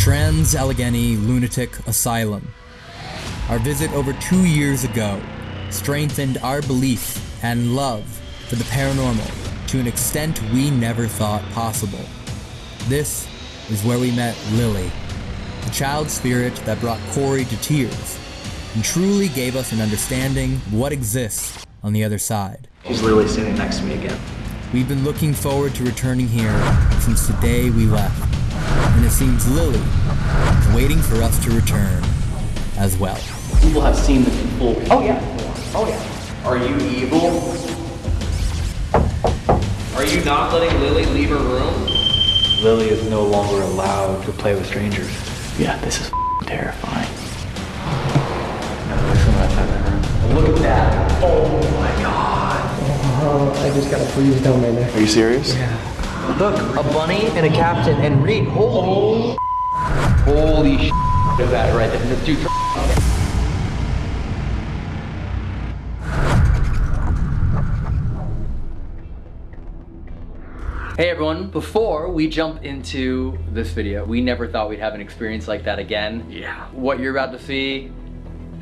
Trans Allegheny Lunatic Asylum. Our visit over two years ago strengthened our belief and love for the paranormal to an extent we never thought possible. This is where we met Lily, the child spirit that brought Corey to tears and truly gave us an understanding of what exists on the other side. She's literally sitting next to me again. We've been looking forward to returning here since the day we left, and it seems Lily is waiting for us to return as well. People have seen the full. Oh yeah. Oh yeah. Are you evil? Are you not letting Lily leave her room? Lily is no longer allowed to play with strangers. Yeah, this is terrifying. No, there's someone outside that room. Look at that. Oh my god. Oh, I just got a freeze down my neck. Are you serious? Look, a bunny and a captain and Reed. Holy. Holy sh! Look that right there. Dude. Hey everyone, before we jump into this video, we never thought we'd have an experience like that again. Yeah. What you're about to see,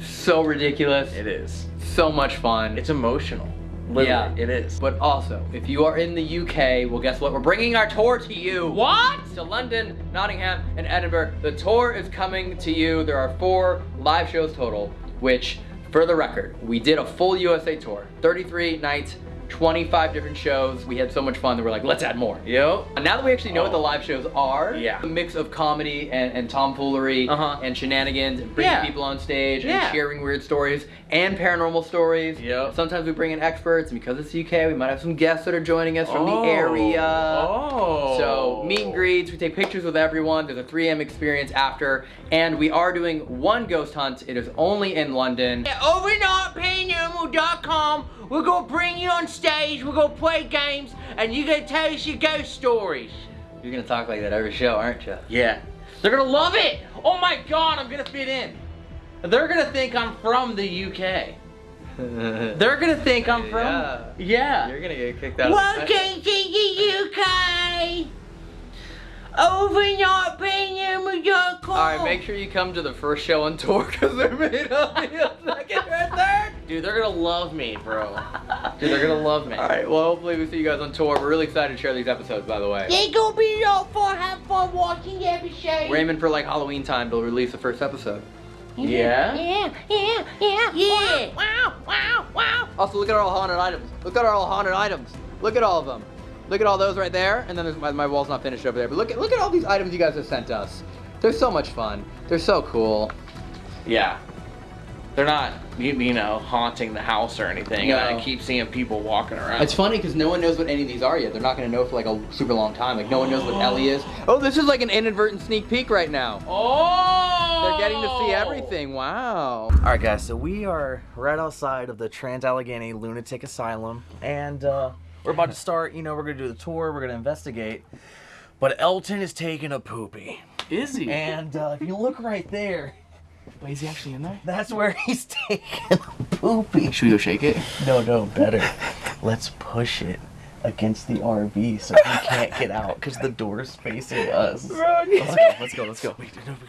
so ridiculous. It is. So much fun. It's emotional. Literally, yeah, it is. But also, if you are in the UK, well guess what? We're bringing our tour to you. What? To London, Nottingham, and Edinburgh. The tour is coming to you. There are four live shows total, which, for the record, we did a full USA tour. 33 nights, 25 different shows. We had so much fun that we're like, let's add more. Yo. And now that we actually know what the live shows are, Yeah. a mix of comedy and, and tomfoolery Uh-huh. and shenanigans and bringing Yeah. people on stage and sharing weird stories and paranormal stories. Yep. Sometimes we bring in experts, and because it's the UK, we might have some guests that are joining us from Oh. the area. Oh. So meet and greets, we take pictures with everyone. There's a 3M experience after, and we are doing one ghost hunt. It is only in London. OvernightParanormal.com. We're gonna bring you on stage. We're gonna play games, and you're gonna tell us your ghost stories. You're gonna talk like that every show, aren't you? Yeah, they're gonna love it. Oh my God, I'm gonna fit in. They're gonna think I'm from the UK. They're gonna think I'm from. Yeah. Yeah. You're gonna get kicked out. Welcome to the UK. OvernightParanormal.com. All right, make sure you come to the first show on tour because they're made up the second or third. Dude, they're gonna love me, bro. Dude, they're gonna love me. All right, well, hopefully we see you guys on tour. We're really excited to share these episodes, by the way. They're gonna be a lot of fun. Have fun watching every show. We're aiming for like Halloween time to release the first episode. Yeah? Yeah, yeah, yeah. Yeah. Wow, wow, wow. Also, look at our all haunted items. Look at our all haunted items. Look at all of them. Look at all those right there. And then there's my, my wall's not finished over there. But look at look at all these items you guys have sent us. They're so much fun. They're so cool. Yeah. They're not, you, you know, haunting the house or anything. No. I keep seeing people walking around. It's funny because no one knows what any of these are yet. They're not gonna know for like a super long time. Like no one knows what Ellie is. Oh, this is like an inadvertent sneak peek right now. oh! They're getting to see everything. Wow. All right, guys. So we are right outside of the Trans Allegheny Lunatic Asylum, and uh, we're about to start. You know, we're gonna do the tour. We're gonna investigate. But Elton is taking a poopy, Is he? and uh, if you look right there, Wait, is he actually in there? that's where he's taking a poopy. Should we go shake it? No, no, better. Let's push it against the RV so he can't get out because the door's facing us. Let's go. Let's go. Let's go. Wait, no, we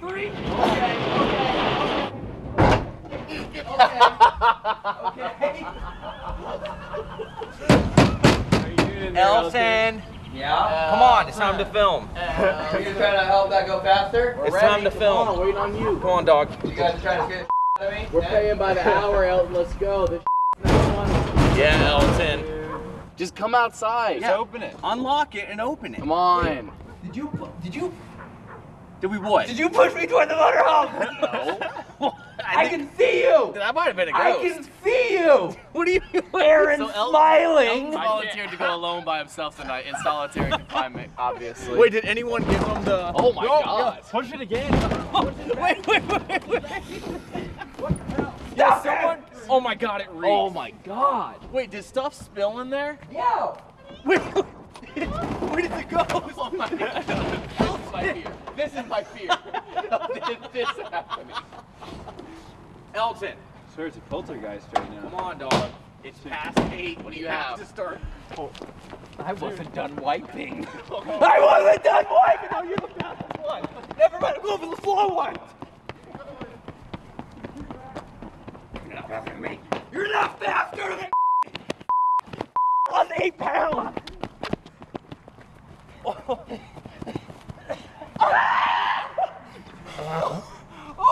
gotta be super quiet. Elton, Yeah. come on! It's time to film. Uh, are you trying to help that go faster? It's time to film. waiting on you. Come on, dog. You guys are trying to get at me? We're paying by the hour, Elton. Let's go. This not. Yeah, Elton. Just come outside. Yeah. open it. Unlock it and open it. Come on. Did you? Did you? Did we what? Did you push me toward the motorhome? No. I can see you. That might have been a I ghost. I can see you. What do you mean? Aaron's smiling. volunteered to go alone by himself tonight in solitary confinement, obviously. Wait, did anyone give him the? Oh my god. Push it again. wait, wait, wait, wait. Yeah, someone. Oh my god, it reeked. Oh my god. Wait, did stuff spill in there? Yeah. Wait. Where did it go? Oh my god. This is my fear. This is my fear. this, this happening. Elton. swear it's a poltergeist right now. Come on, dog. It's past eight. What do you have? to start. I wasn't done wiping. Oh. I wasn't done wiping. No, you're the fastest one. Never mind. I'm going for the slow one. You're not faster than me. You're not faster than. Lost eight pounds. Oh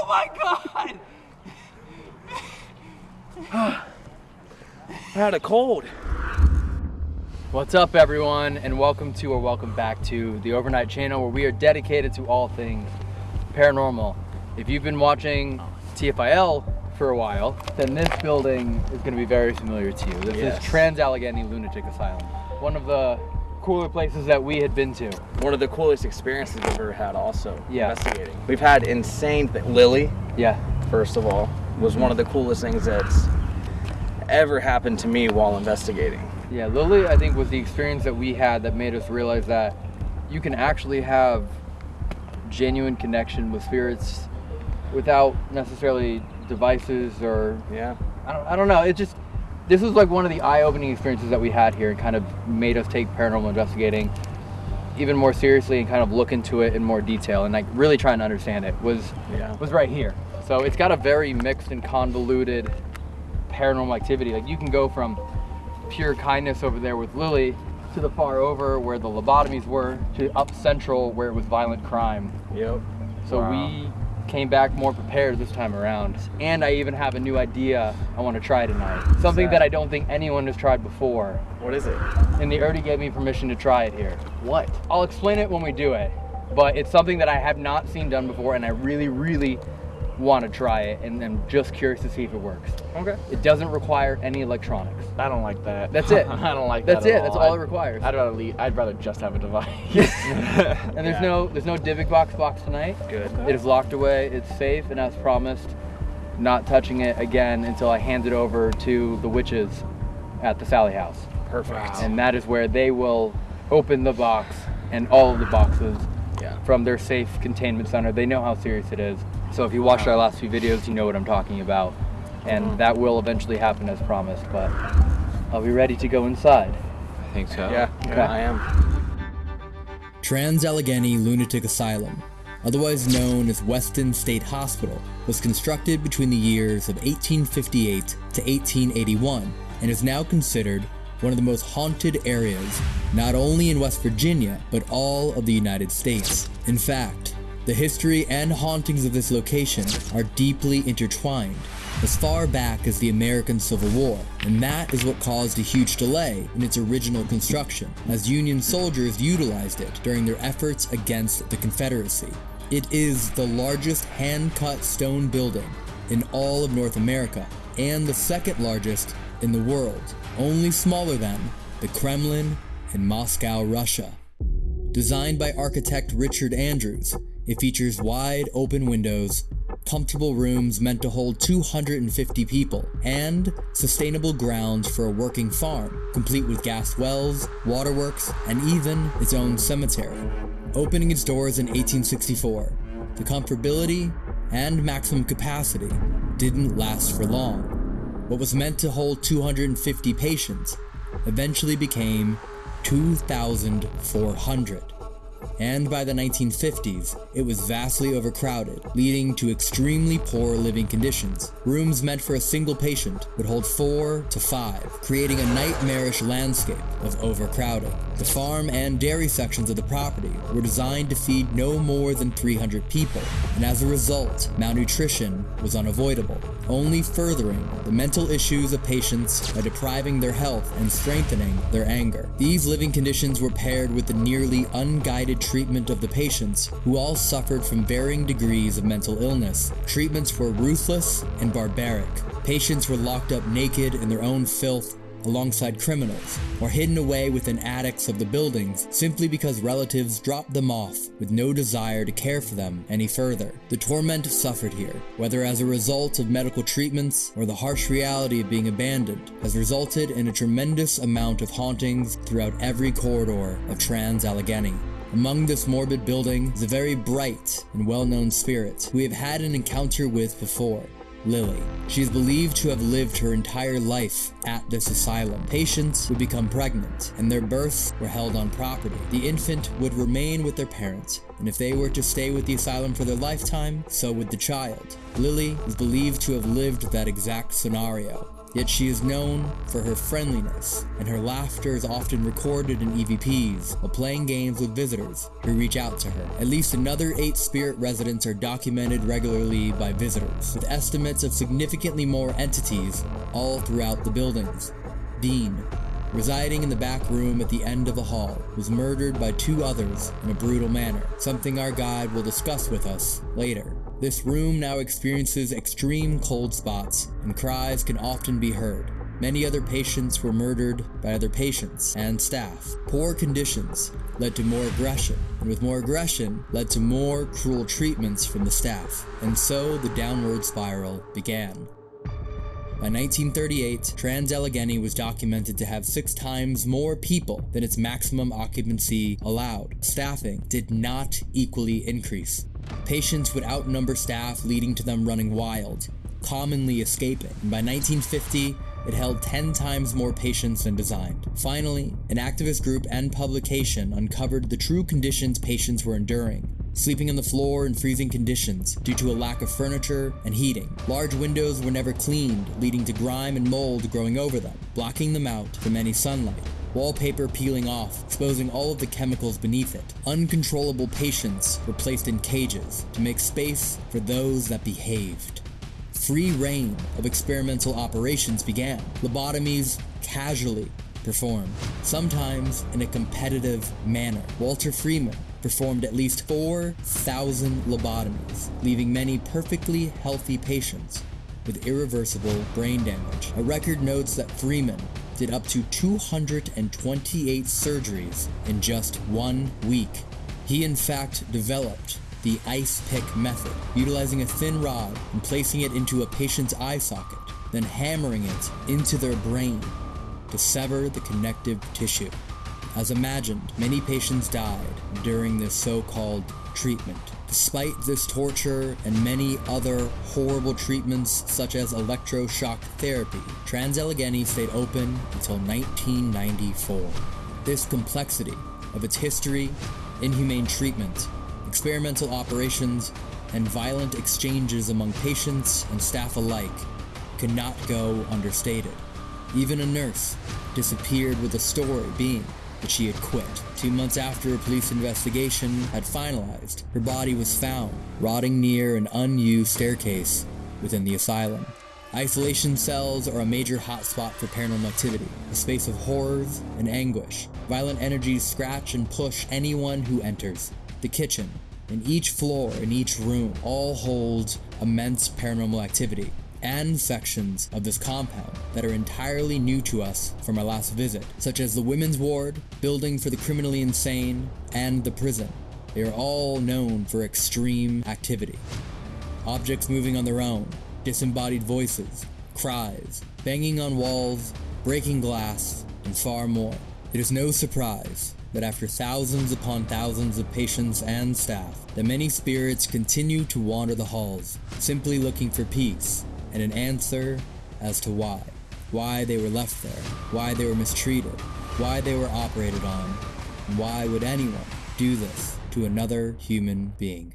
my god! I had a cold. What's up, everyone, and welcome to or welcome back to the Overnight Channel, where we are dedicated to all things paranormal. If you've been watching TFIL for a while, then this building is going to be very familiar to you. This Yes. is Trans Allegheny Lunatic Asylum, one of the cooler places that we had been to. One of the coolest experiences we've ever had also Yeah. investigating. We've had insane Lily, Yeah, first of all, was one of the coolest things that's ever happened to me while investigating. yeah. Lily, I think, was the experience that we had that made us realize that you can actually have genuine connection with spirits without necessarily devices or Yeah. I don't, I don't know. It just this was like one of the eye-opening experiences that we had here, and kind of made us take paranormal investigating even more seriously and kind of look into it in more detail and like really trying to understand it. Was Yeah. was right here. So it's got a very mixed and convoluted paranormal activity. Like you can go from pure kindness over there with Lily to the far over where the lobotomies were to up central where it was violent crime. Yep. So Wow. we came back more prepared this time around. And I even have a new idea I want to try tonight. Something that? that I don't think anyone has tried before. What is it? And they already gave me permission to try it here. What? I'll explain it when we do it. But it's something that I have not seen done before and I really, really want to try it and I'm just curious to see if it works. Okay. It doesn't require any electronics. I don't like that. That's it. I don't like That's that. at it. That's all it I'd- requires. I'd rather leave, I'd rather just have a device. And there's no there's no Dybbuk box box tonight. Good. It is locked away. It's safe, and as promised, not touching it again until I hand it over to the witches at the Sallie House. Perfect. And that is where they will open the box and all of the boxes Yeah. from their safe containment center. They know how serious it is. So if you watched our last few videos, you know what I'm talking about. And that will eventually happen as promised. But are we ready to go inside? I think so. Yeah. Okay. I am. Trans Allegheny Lunatic Asylum, otherwise known as Weston State Hospital, was constructed between the years of 1858 to 1881 and is now considered one of the most haunted areas, not only in West Virginia, but all of the United States. In fact, the history and hauntings of this location are deeply intertwined, as far back as the American Civil War, and that is what caused a huge delay in its original construction, as Union soldiers utilized it during their efforts against the Confederacy. It is the largest hand-cut stone building in all of North America, and the second largest in the world, only smaller than the Kremlin in Moscow, Russia. Designed by architect Richard Andrews, it features wide open windows, comfortable rooms meant to hold 250 people, and sustainable grounds for a working farm, complete with gas wells, waterworks, and even its own cemetery. Opening its doors in 1864, the comfortability and maximum capacity didn't last for long. What was meant to hold 250 patients eventually became 2,400 and by the 1950s, it was vastly overcrowded, leading to extremely poor living conditions. Rooms meant for a single patient would hold four to five, creating a nightmarish landscape of overcrowding. The farm and dairy sections of the property were designed to feed no more than 300 people, and as a result, malnutrition was unavoidable, only furthering the mental issues of patients by depriving their health and strengthening their anger. These living conditions were paired with the nearly unguided treatment of the patients, who all suffered from varying degrees of mental illness. Treatments were ruthless and barbaric. Patients were locked up naked in their own filth alongside criminals, or hidden away within attics of the buildings simply because relatives dropped them off with no desire to care for them any further. The torment suffered here, whether as a result of medical treatments or the harsh reality of being abandoned, has resulted in a tremendous amount of hauntings throughout every corridor of Trans Allegheny. Among this morbid building is a very bright and well-known spirit we have had an encounter with before. Lily. She is believed to have lived her entire life at this asylum. Patients would become pregnant, and their births were held on property. The infant would remain with their parents, and if they were to stay with the asylum for their lifetime, so would the child. Lily is believed to have lived that exact scenario. Yet she is known for her friendliness, and her laughter is often recorded in EVPs while playing games with visitors who reach out to her. At least another eight spirit residents are documented regularly by visitors, with estimates of significantly more entities all throughout the buildings. Dean, residing in the back room at the end of the hall, was murdered by two others in a brutal manner, something our guide will discuss with us later. This room now experiences extreme cold spots, and cries can often be heard. Many other patients were murdered by other patients and staff. Poor conditions led to more aggression, and with more aggression led to more cruel treatments from the staff, and so the downward spiral began. By 1938, Trans Allegheny was documented to have six times more people than its maximum occupancy allowed. Staffing did not equally increase. Patients would outnumber staff, leading to them running wild, commonly escaping. And by 1950, it held 10 times more patients than designed. Finally, an activist group and publication uncovered the true conditions patients were enduring. Sleeping on the floor in freezing conditions due to a lack of furniture and heating. Large windows were never cleaned, leading to grime and mold growing over them, blocking them out from any sunlight wallpaper peeling off, exposing all of the chemicals beneath it. Uncontrollable patients were placed in cages to make space for those that behaved. Free reign of experimental operations began. Lobotomies casually performed, sometimes in a competitive manner. Walter Freeman performed at least 4,000 lobotomies, leaving many perfectly healthy patients with irreversible brain damage. A record notes that Freeman did up to 228 surgeries in just one week. He in fact developed the ice pick method, utilizing a thin rod and placing it into a patient's eye socket, then hammering it into their brain to sever the connective tissue. As imagined, many patients died during this so-called treatment. Despite this torture and many other horrible treatments such as electroshock therapy, Trans Allegheny stayed open until 1994. This complexity of its history, inhumane treatment, experimental operations, and violent exchanges among patients and staff alike cannot go understated. Even a nurse disappeared with a story being that she had quit. Two months after a police investigation had finalized, her body was found, rotting near an unused staircase within the asylum. Isolation cells are a major hotspot for paranormal activity, a space of horrors and anguish. Violent energies scratch and push anyone who enters. The kitchen, and each floor in each room all hold immense paranormal activity, and sections of this compound that are entirely new to us from our last visit, such as the women's ward, building for the criminally insane, and the prison. They are all known for extreme activity. Objects moving on their own, disembodied voices, cries, banging on walls, breaking glass, and far more. It is no surprise that after thousands upon thousands of patients and staff, the many spirits continue to wander the halls, simply looking for peace and an answer as to why. Why they were left there, why they were mistreated, why they were operated on, and why would anyone do this to another human being.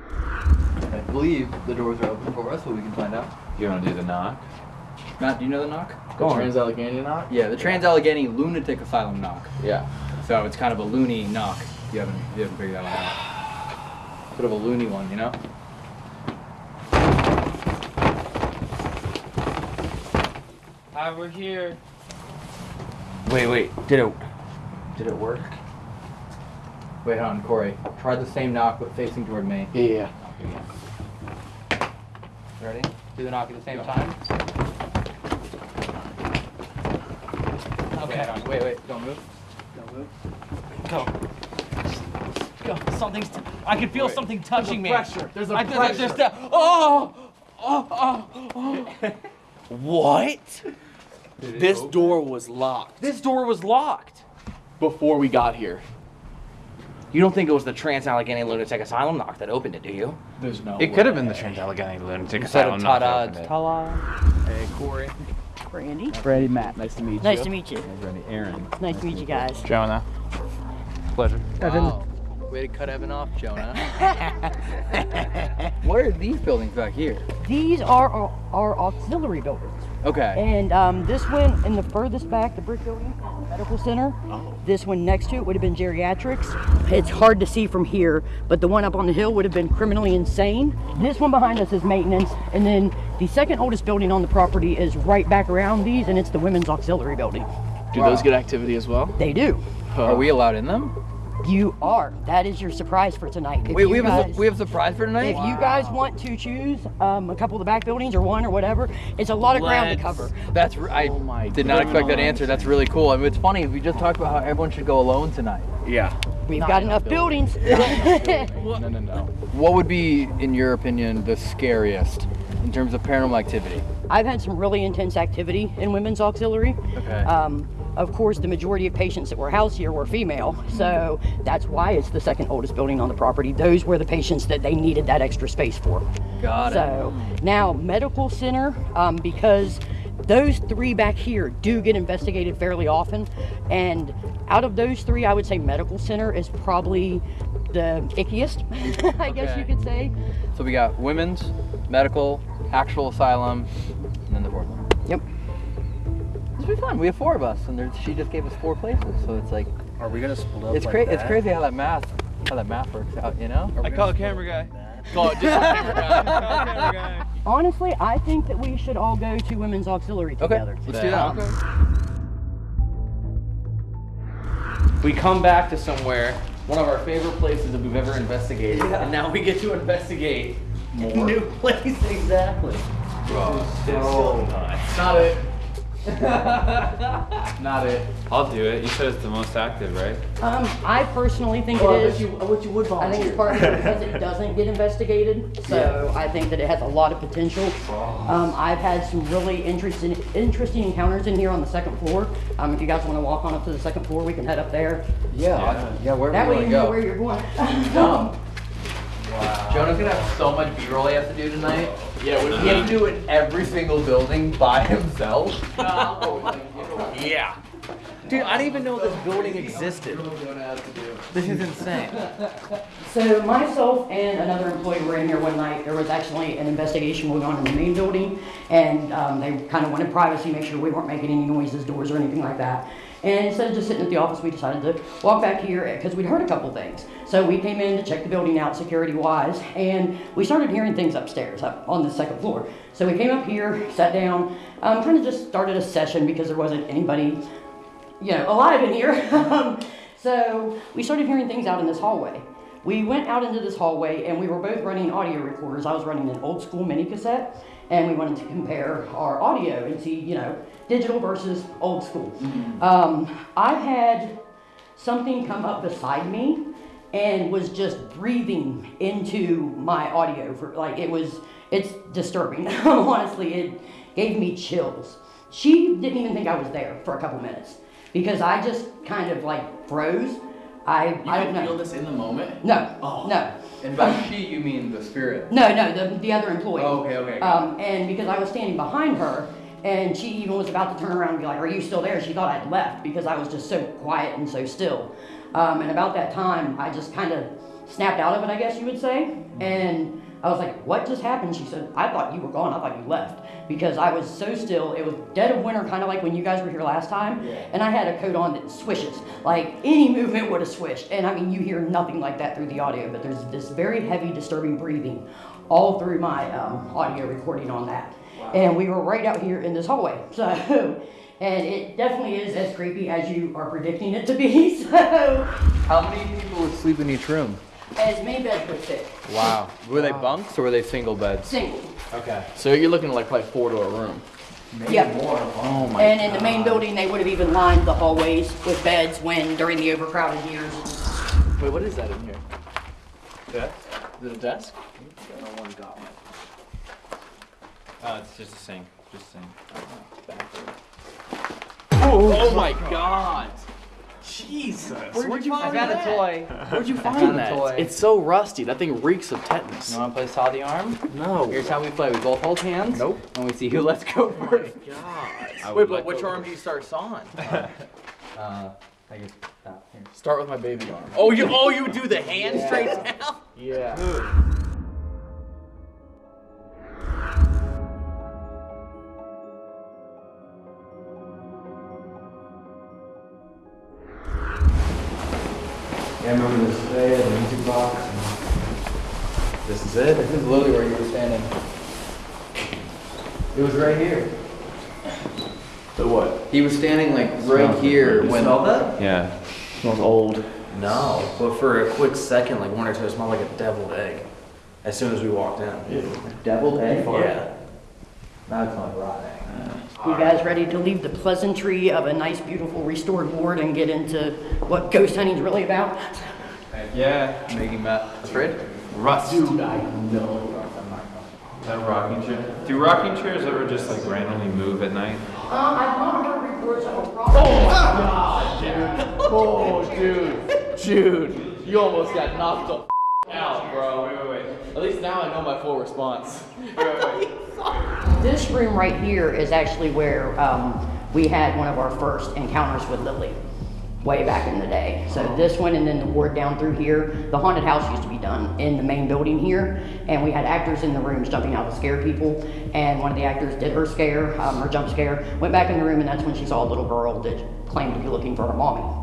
I believe the doors are open for us, but we can find out. You want to do the knock? Matt, do you know the knock? The Trans Allegheny knock? Yeah, the Trans Allegheny Lunatic Asylum knock. Yeah. So it's kind of a loony knock. You haven't you haven't figured that one out. Sort of a loony one, you know? Hi, we're here. Wait, wait. Did it? Did it work? Wait, hold on, Corey. Try the same knock but facing toward me. Yeah. Ready? Do the knock at the same time. Okay. Wait, wait, wait. Don't move. Don't move. Go. Go. Something's. T- I can feel Wait. something touching me. pressure. There's a I, there's, pressure. there's the- oh! Oh! Oh! oh. What? This door was locked This door was locked. before we got here. You don't think it was the Trans Allegheny Lunatic Asylum knock that opened it, do you? There's no. It could have been the Trans Allegheny Lunatic Instead Asylum. of not ta-da, opened it. ta-la. Hey, Corey. Brandy. Brady, Matt. Nice to meet you. Nice to meet you. Hey, Brady, Aaron. Nice to meet you guys. Jonah. Pleasure. Wow. Way to cut Evan off, Jonah. what are these buildings back here? These are our, our auxiliary buildings. Okay. And um, this one in the furthest back, the brick building, medical center. This one next to it would have been geriatrics. It's hard to see from here, but the one up on the hill would have been criminally insane. This one behind us is maintenance, and then the second oldest building on the property is right back around these, and it's the women's auxiliary building. Do those get activity as well? They do. Are we allowed in them? You are. That is your surprise for tonight. If Wait, you we have a guys- su- we have a surprise for tonight. If you guys want to choose um, a couple of the back buildings or one or whatever, it's a lot of ground to Let's- cover. That's r- I did not expect that answer. That's really cool. I mean, it's funny. We just talked about how everyone should go alone tonight. Yeah. We've got enough buildings. No, no, no. What would be, in your opinion, the scariest in terms of paranormal activity? I've had some really intense activity in women's auxiliary. Okay. Um, of course, the majority of patients that were housed here were female, so that's why it's the second oldest building on the property. Those were the patients that they needed that extra space for. Got it. So now medical center, um, because those three back here do get investigated fairly often, and out of those three, I would say medical center is probably the ickiest, I guess you could say. So we got women's, medical, actual asylum, and then the fourth one. Yep. This will be fun. We have four of us, and she just gave us four places. So it's like Are we gonna split up? it's like crazy. It's crazy how that math how that math works out. You know? I call a camera guy. Call it camera guy. Call a camera guy. Honestly, I think that we should all go to women's auxiliary Okay. together. Let's do that. Um, We come back to somewhere, one of our favorite places that we've ever investigated, and now we get to investigate more. New place, exactly. So nuts. Not it. Not it. I'll do it. You said it's the most active, right? Um, I personally think Well, I it you, I bet you would I think it's partly because it doesn't get investigated, so I think that it has a lot of potential. Um, I've had some really interesting, interesting encounters in here on the second floor. Um, if you guys want to walk on up to the second floor, we can head up there. Yeah. Yeah. yeah where That do way you want know where you're going. go? Jonah's gonna have so much B-roll he has to do tonight. Yeah, would He has to do it in every single building by himself. Yeah. Dude, I didn't even know this building existed. This is insane. So myself and another employee were in here one night. There was actually an investigation going on in the main building, and um, they kind of wanted privacy, make sure we weren't making any noises, doors, or anything like that. And instead of just sitting at the office, we decided to walk back here because we'd heard a couple things. So we came in to check the building out security-wise, and we started hearing things upstairs, up on the second floor. So we came up here, sat down, um, kind of just started a session because there wasn't anybody you know, alive in here. So we started hearing things out in this hallway. We went out into this hallway and we were both running audio recorders. I was running an old school mini cassette and we wanted to compare our audio and see, you know, digital versus old school. Um, I had something come up beside me and was just breathing into my audio for like it was it's disturbing honestly it gave me chills she didn't even think i was there for a couple minutes because i just kind of like froze i i don't know this in the moment? no Oh. no And by she, you mean the spirit. no no the, the other employee. Oh, okay, okay, um, and because i was standing behind her and she even was about to turn around and be like are you still there? She thought i'd left because i was just so quiet and so still. Um, and about that time i just kind of snapped out of it i guess you would say. And i was like what just happened? She said i thought you were gone. I thought you left. Because i was so still it was dead of winter kind of like when you guys were here last time. And i had a coat on that swishes. Like any movement would have swished. And i mean you hear nothing like that through the audio but there's this very heavy disturbing breathing all through my um, audio recording on that. And we were right out here in this hallway. So and it definitely is as creepy as you are predicting it to be. So How many people would sleep in each room? As many beds would fit Wow. Were they bunks or were they single beds? single Okay. So you're looking at like probably four to a room. Yep. Oh my. And in the main building, they would have even lined the hallways with beds when during the overcrowded years. Wait, what is that in here? Desk? Is it a desk? Uh, it's just a sink. Just a sink. Oh, my god! Jesus. Where'd you I find found a that? toy. Where'd you find that? toy. It's so rusty. That thing reeks of tetanus. You want to play saw the arm? No. Here's how we play. We both hold hands. Nope. And we see who lets go first. God. Wait, but which arm do you start sawing? Uh, I guess that. Here. Start with my baby arm. Oh, you oh you do the hand straight down? Yeah. Yeah, I remember this day, the music box. and This is it. This is literally where you were standing. It was right here. The what? He was standing like right here You when. smell that? Yeah. Smells old. No, but for a quick second, like one or two, it smelled like a deviled egg. As soon as we walked in. Deviled egg. Yeah. Now it's like rotten. You guys ready to leave the pleasantry of a nice, beautiful restored ward and get into what ghost hunting's really about? Yeah. Making Matt afraid? Rust. Dude, I know. That rocking chair. Do rocking chairs ever just like randomly move at night? Uh, I've not heard reports of a problem. Oh, dude. Dude. Dude, You almost got knocked the out, bro. Wait, wait, wait. At least now I know my full response. This room right here is actually where um, we had one of our first encounters with Lily, way back in the day. So this one and then the ward down through here, the haunted house used to be done in the main building here, and we had actors in the rooms jumping out to scare people. And one of the actors did her scare, um, her jump scare, went back in the room, and that's when she saw a little girl that claimed to be looking for her mommy.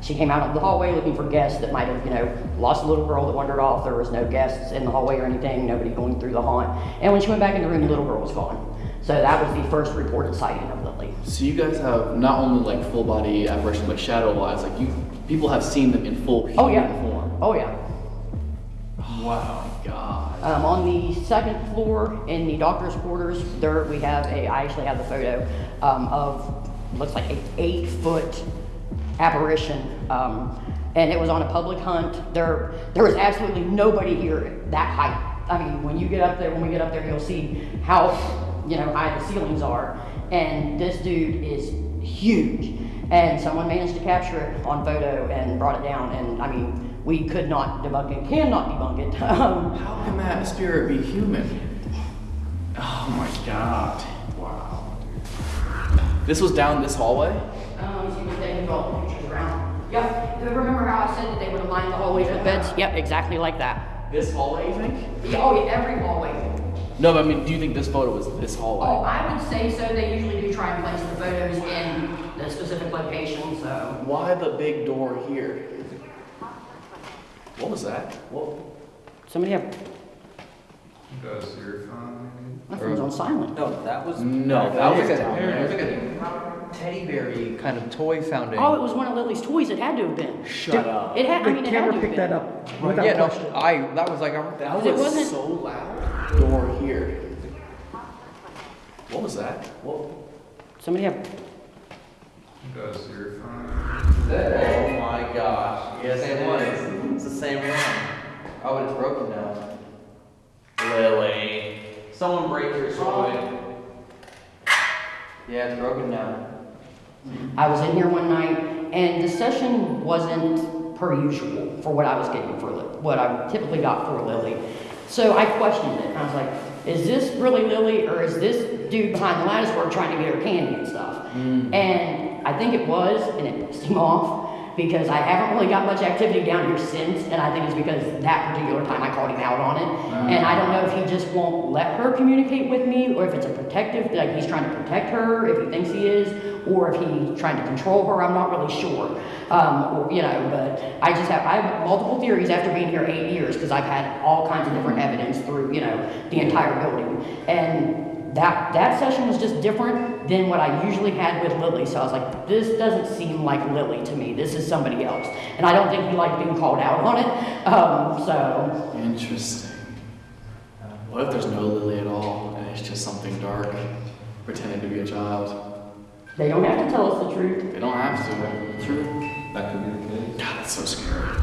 She came out of the hallway looking for guests that might have, you know, lost a little girl that wandered off. There was no guests in the hallway or anything, nobody going through the haunt. And when she went back in the room, the little girl was gone. So that was the first reported sighting of Lily. So you guys have not only like full body apparition, but shadow wise, like you people have seen them in full human Oh yeah. form. Oh yeah. Wow. God. Um, on the second floor in the doctor's quarters, there we have a. I actually have the photo um, of looks like a eight foot apparition, um, and it was on a public hunt. There, there was absolutely nobody here that height. I mean, when you get up there, when we get up there, you'll see how you know high the ceilings are, and this dude is huge. And someone managed to capture it on photo and brought it down, and I mean. We could not debunk it, cannot debunk it. Um, How can that spirit be human? Oh my God. Wow. This was down this hallway? Um, Yep. Remember how I said that they would align the hallways with beds? Yep, exactly like that. This hallway, you think? Yeah, oh, yeah, every hallway. No, but I mean, do you think this photo was this hallway? Oh, I would say so. They usually do try and place the photos in the specific location, so. Why the big door here? What was that? What? Somebody have. My phone's on silent. No, that was. No, that that was was like down a, there. was like a teddy bear kind of toy sounding. Oh, it was one of Lily's toys. It had to have been. Shut up. It had, I mean, it had to have been. up. yeah, no, I. That was like a. That It was wasn't- so loud. Door here. What was that? What? Somebody have. Oh my gosh. Yes, it was. It's the same one. Oh, it's broken now. Lily. Someone break your toy. Yeah, it's broken now. I was in here one night, and the session wasn't per usual for what I was getting for what I typically got for Lily. So I questioned it. I was like, "Is this really Lily, or is this dude behind the lattice work trying to get her candy and stuff?" Mm. And I think it was, and it pissed him off because I haven't really got much activity down here since, and I think it's because that particular time I called him out on it. And I don't know if he just won't let her communicate with me, or if it's a protective, like he's trying to protect her, if he thinks he is, or if he's trying to control her. I'm not really sure. Um, or, you know, but I just have I have multiple theories after being here eight years because I've had all kinds of different evidence through you know the entire building and. That, that session was just different than what I usually had with Lily. So I was like, this doesn't seem like Lily to me. This is somebody else. And I don't think he liked being called out on it. Um, so, Interesting. What if there's no Lily at all, and it's just something dark, pretending to be a child? they don't have to tell us the truth. They don't have to. True. That could be the case. God, that's so scary.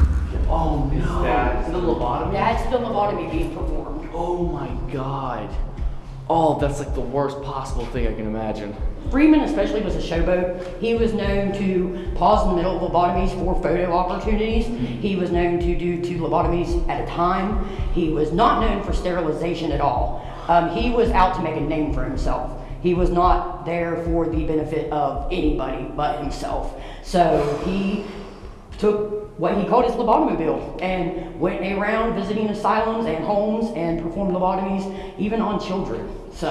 Oh no. that- Is it a lobotomy? That's the lobotomy being performed. Oh my god. Oh, that's like the worst possible thing I can imagine. Freeman especially was a showboat. He was known to pause in the middle of lobotomies for photo opportunities. He was known to do two lobotomies at a time. He was not known for sterilization at all. Um, he was out to make a name for himself. He was not there for the benefit of anybody but himself. So he took what he called his lobotomobile and went around visiting asylums and homes and performed lobotomies even on children. So.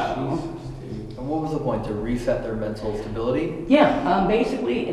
And what was the point? To reset their mental stability? Yeah, um, basically,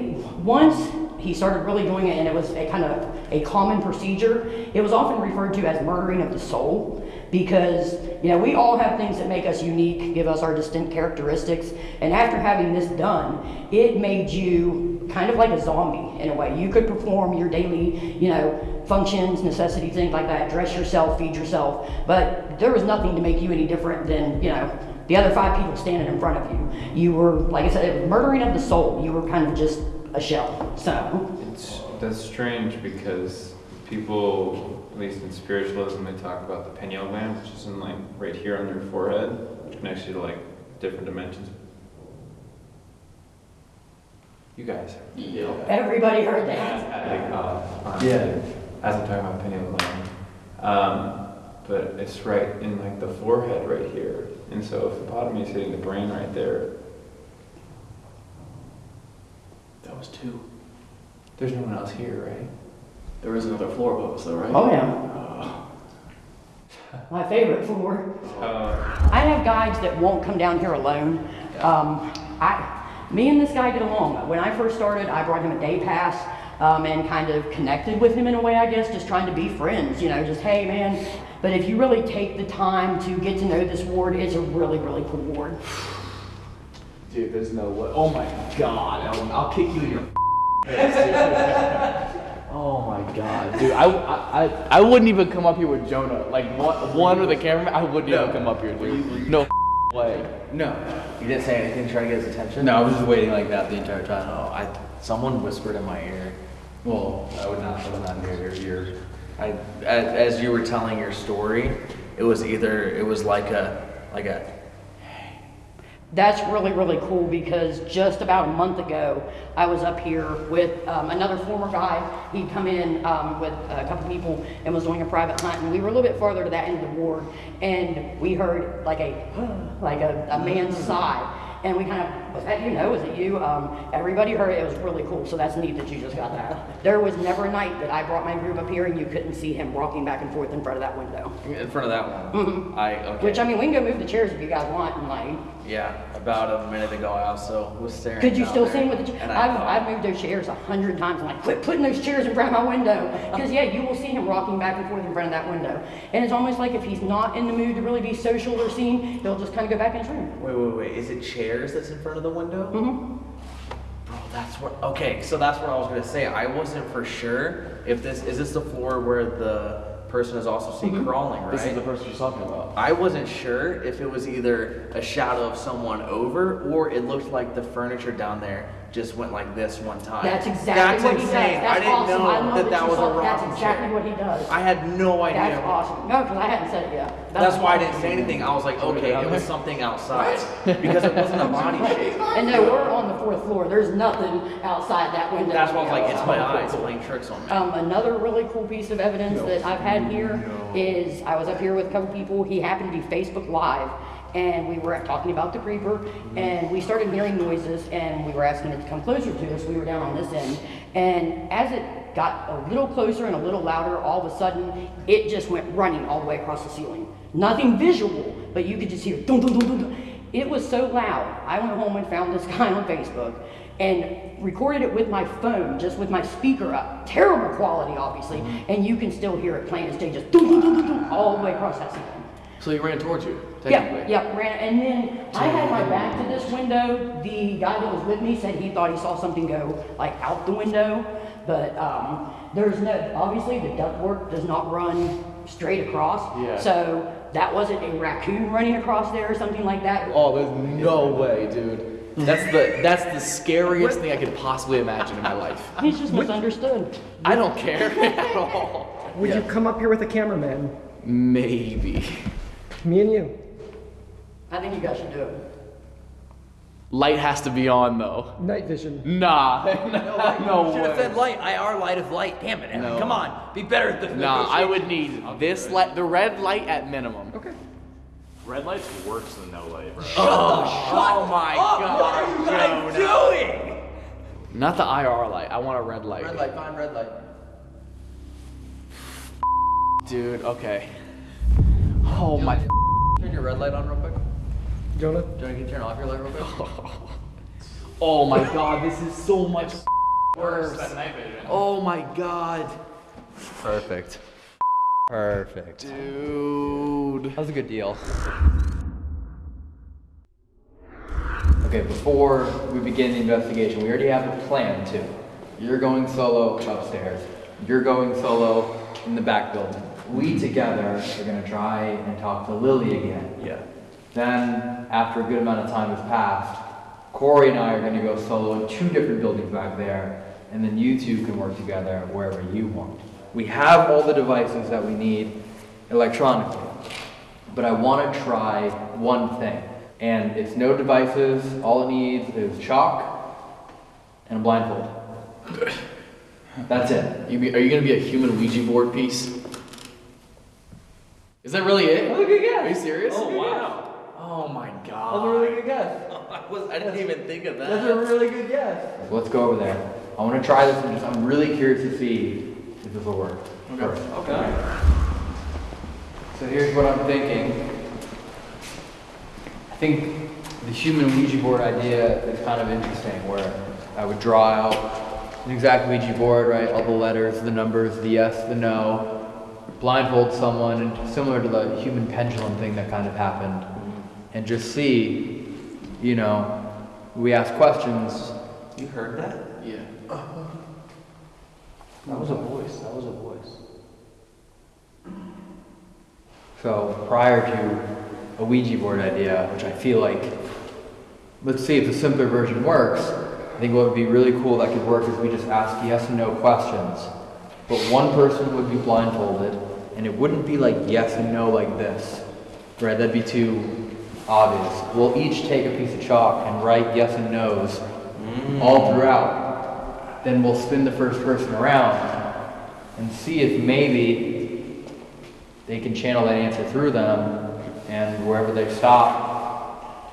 once he started really doing it and it was a kind of a common procedure, it was often referred to as murdering of the soul because, you know, we all have things that make us unique, give us our distinct characteristics, and after having this done, it made you kind of like a zombie in a way. You could perform your daily, you know, functions, necessities, things like that, dress yourself, feed yourself, but there was nothing to make you any different than, you know, the other five people standing in front of you. You were, like I said, murdering of the soul. You were kind of just a shell. So, It's that's strange because people, at least in spiritualism, they talk about the pineal gland, which is in like right here on your forehead, which connects you to like different dimensions. You guys. Yeah. everybody heard that. Like, uh, Yeah. As I'm talking about pineal gland. Um, but it's right in like the forehead right here. And so if the bottom is hitting the brain right there, That was two. there's no one else here, right? There is another floor above us, though, right? Oh, yeah. My favorite floor. Uh, I have guides that won't come down here alone. Um, I, me and this guy get along. When I first started, I brought him a day pass um, and kind of connected with him in a way, I guess, just trying to be friends. You know, just hey, man. But if you really take the time to get to know this ward, it's a really, really cool ward. Dude, there's no way. Oh my god, Ellen, I'll kick you in your face. Oh my god, dude. I, I, I, I wouldn't even come up here with Jonah. Like one, one with the cameraman, I wouldn't even come up here, dude. No way. No. You didn't say anything to try to get his attention? No, I was just waiting like that the entire time. Oh, I, someone whispered in my ear. Well, I would not put that near your ear. I, as, as you were telling your story, it was either, it was like a, like a, That's really, really cool because just about a month ago, I was up here with um, another former guy. He'd come in um, with a couple people and was doing a private hunt, and we were a little bit farther to that end of the ward, and we heard like a like a, a man's sigh, and we kind of was that you know was it you? Um, everybody heard it. It was really cool. So that's neat that you just got that. There was never a night that I brought my group up here and you couldn't see him walking back and forth in front of that window. in front of that one. I, okay. Which I mean, we can go move the chairs if you guys want, and like. Yeah, about a minute ago, I also was staring. Could you still him with the? Cha- and I I've, thought- I've moved those chairs a hundred times. I'm like, quit putting those chairs in front of my window, because yeah, you will see him rocking back and forth in front of that window, and it's almost like if he's not in the mood to really be social or seen, he'll just kind of go back in his room. Wait, wait, wait. Is it chairs that's in front of the window? Mm-hmm. Bro, that's what. Okay, so that's what I was gonna say. I wasn't for sure if this is this the floor where the person is also seen Mm-hmm. crawling, right? This is the person you're talking about. I wasn't sure if it was either a shadow of someone over or it looked like the furniture down there just went like this one time. That's exactly That's what he does. That's I didn't awesome. know I love that that was saw- a That's exactly chair. what he does. I had no idea. That's awesome. No, because I hadn't said it yet. That's why I didn't say anything. I was like, okay, it was something outside because it wasn't a body shape. And no, we're on the fourth floor. There's nothing outside that window. That's why I was like, it's my eyes playing tricks on me. Um, another really cool piece of evidence that I've had here is I was up here with a couple people. He happened to be Facebook Live, and we were talking about the creeper, and we started hearing noises, and we were asking it to come closer to us. We were down on this end, and as it got a little closer and a little louder, all of a sudden it just went running all the way across the ceiling. Nothing visual, but you could just hear dun dun dun dun. dun. It was so loud. I went home and found this guy on Facebook and recorded it with my phone, just with my speaker up. Terrible quality, obviously, mm-hmm. and you can still hear it playing. It's just dun, dun, dun, dun, dun, all the way across that ceiling. So he ran towards you, technically. yeah, ran, and then I had my back to this window. The guy that was with me said he thought he saw something go like out the window, but um, there's no, obviously the ductwork does not run straight across. Yeah. So that wasn't a raccoon running across there or something like that. Oh, there's no way, dude. That's the that's the scariest thing I could possibly imagine in my life. He's just misunderstood. I don't care at all. Would you come up here with a cameraman? Maybe. Me and you. I think you guys should do it. Light has to be on though. Night vision. Nah, no Should have way. said light. IR light is light. Damn it, Aaron. No. Come on. Be better at this. Nah, I would need this light, the red light at minimum. Okay. Red light's worse than no light, bro. Oh, oh my Oh, god. what are you guys Jonah. doing? Not the IR light. I want a red light. Red light, fine, red light. Dude, okay. Oh my. Turn your red light on real quick. Jonah? Jonah, can you turn off your light real quick? Oh my god, this is so much worse. Oh my god. Perfect. Perfect. Dude. That was a good deal. Okay, before we begin the investigation, we already have a plan too. You're going solo upstairs. You're going solo in the back building. We together are gonna try and talk to Lily again. Yeah. Then, after a good amount of time has passed, Corey and I are gonna go solo in two different buildings back there, and then you two can work together wherever you want. We have all the devices that we need electronically, but I wanna try one thing. And it's no devices, all it needs is chalk and a blindfold. That's it. You be, are you gonna be a human Ouija board piece? Is that really it? That's a good guess. Are you serious? Oh, wow. Oh my god. That's a really good guess. I, was, I didn't even think of that. That's a really good guess. Let's go over there. I want to try this and just, I'm really curious to see if this will work. Okay. Okay. So here's what I'm thinking. I think the human Ouija board idea is kind of interesting where I would draw out an exact Ouija board, right? All the letters, the numbers, the yes, the no, blindfold someone, and similar to the human pendulum thing that kind of happened, and just see, you know, we ask questions. You heard that? Yeah. Uh-huh. That was a voice. That was a voice. So prior to a Ouija board idea, which I feel like, let's see if the simpler version works. I think what would be really cool that could work is we just ask yes and no questions. But one person would be blindfolded, and it wouldn't be like yes and no like this, right? That'd be too obvious. We'll each take a piece of chalk and write yes and no's all mm. throughout. Then we'll spin the first person around and see if maybe they can channel that answer through them, and wherever they stop,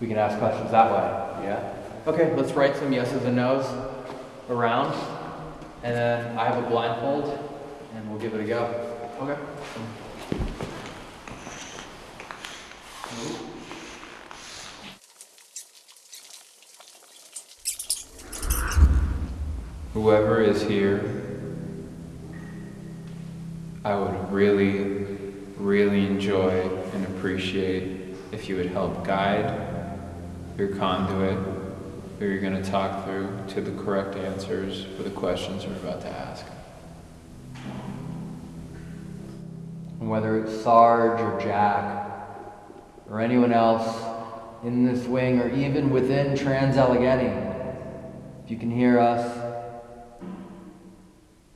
we can ask questions that way. Yeah? Okay, let's write some yeses and nos around, and then I have a blindfold, and we'll give it a go. Okay. Whoever is here, I would really, really enjoy and appreciate if you would help guide your conduit who you're going to talk through to the correct answers for the questions we're about to ask. And whether it's Sarge or Jack, or anyone else in this wing, or even within Trans Allegheny, if you can hear us,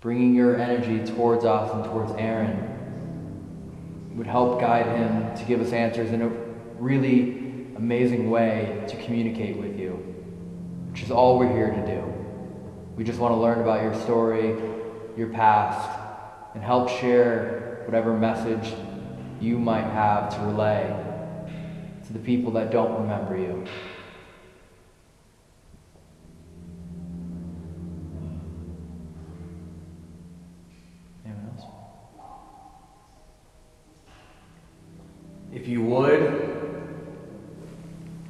bringing your energy towards us and towards Aaron would help guide him to give us answers in a really amazing way to communicate with you, which is all we're here to do. We just want to learn about your story, your past, and help share whatever message you might have to relay to the people that don't remember you. Anyone else? If you would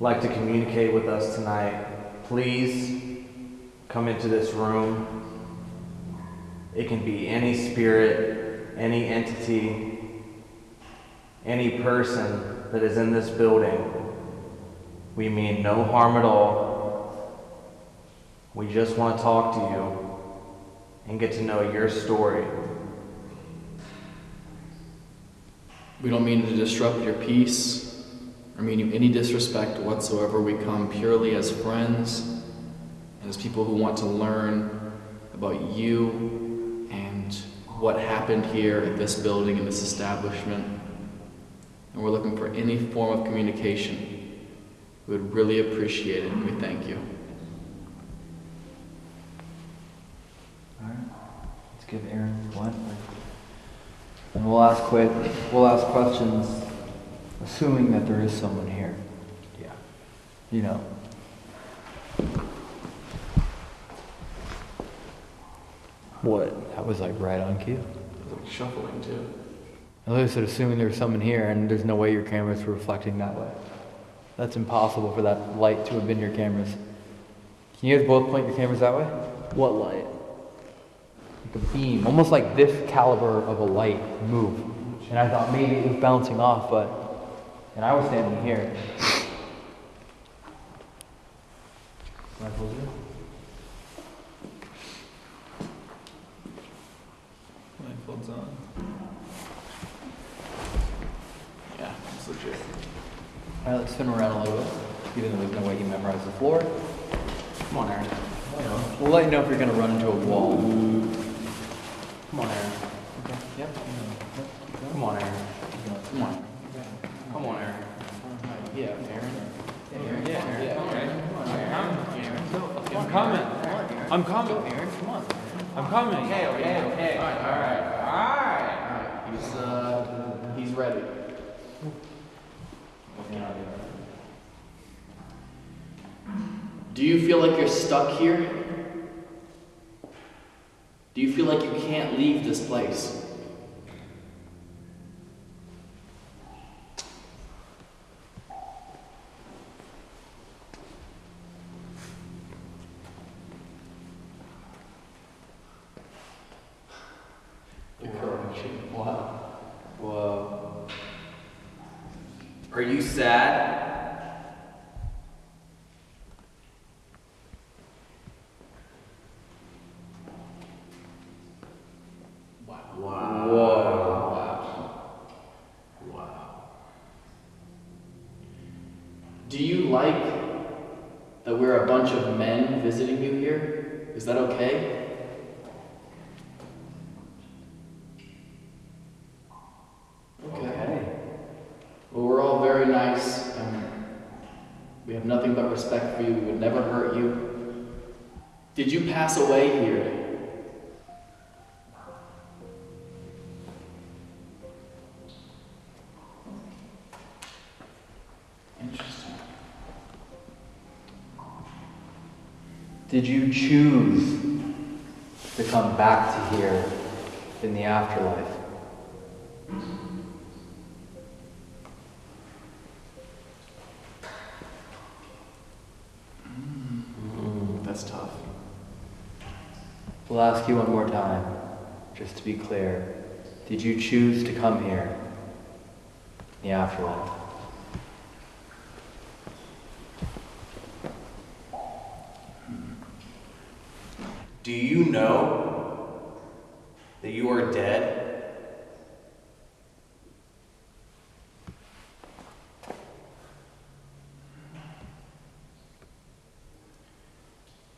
like to communicate with us tonight, please come into this room. It can be any spirit, any entity, any person that is in this building. We mean no harm at all. We just want to talk to you and get to know your story. We don't mean to disrupt your peace or mean you any disrespect whatsoever. We come purely as friends and as people who want to learn about you and what happened here at this building and this establishment. And we're looking for any form of communication. We would really appreciate it, and we thank you. Alright, let's give Aaron one. And we'll ask quit, we'll ask questions, assuming that there is someone here. Yeah. You know. What? That was like right on cue. It Was like shuffling too. At least assuming there's someone here and there's no way your camera's were reflecting that way. That's impossible for that light to have been your cameras. Can you guys both point your cameras that way? What light? A beam, almost like this caliber of a light move. And I thought maybe it was bouncing off, but and I was standing here. Can I close it? Blindfolds on. Yeah, it's legit. Alright, let's spin around a little bit. Even though there's no way he memorized the floor. Come on, Aaron. We'll let you know if you're gonna run into a wall. Come on, Aaron. Okay. Yep. Come on, Aaron. Come on. Come on, Aaron. Yeah, Aaron. Aaron. Yeah, Aaron. I'm coming. I'm coming. Aaron, come on. I'm coming. Okay, okay, okay. All right, all right, all right. He's uh, he's ready. Do you feel like you're stuck here? Do you feel like you can't leave this place? Wow. Whoa. Are you sad? Wow. Whoa. Wow. Do you like that we're a bunch of men visiting you here? Is that okay? Okay. Well, we're all very nice and we have nothing but respect for you. We would never hurt you. Did you pass away here? Did you choose to come back to here in the afterlife? Mm, that's tough. We'll ask you one more time, just to be clear. Did you choose to come here in the afterlife? Do you know that you are dead?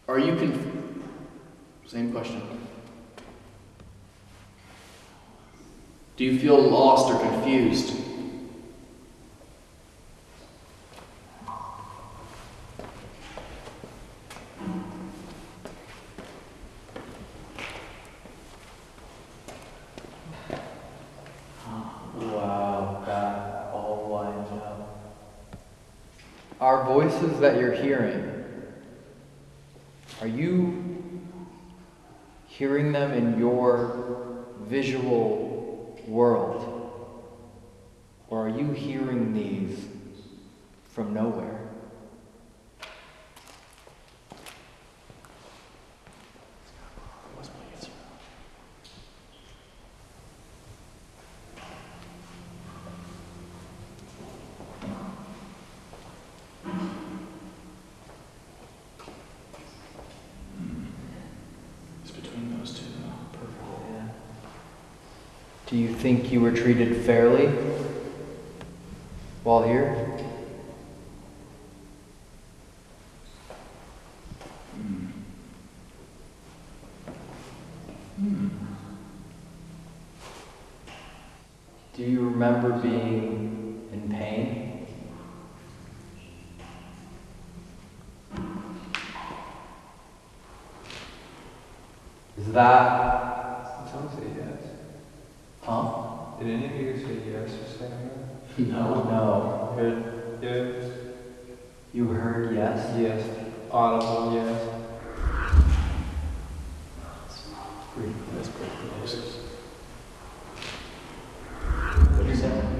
Are you conf- Same question. Do you feel lost or confused? Our voices that you're hearing, are you hearing them in your visual world? Or are you hearing these from nowhere? It's between those two. Perfect. Do you were treated fairly while here? Do you remember being in pain? Is that, Did someone say yes? huh? Did any of you say yes or say no? No. No. Heard yes. You heard yes? Yes. Audible yes. Pretty, that's pretty close.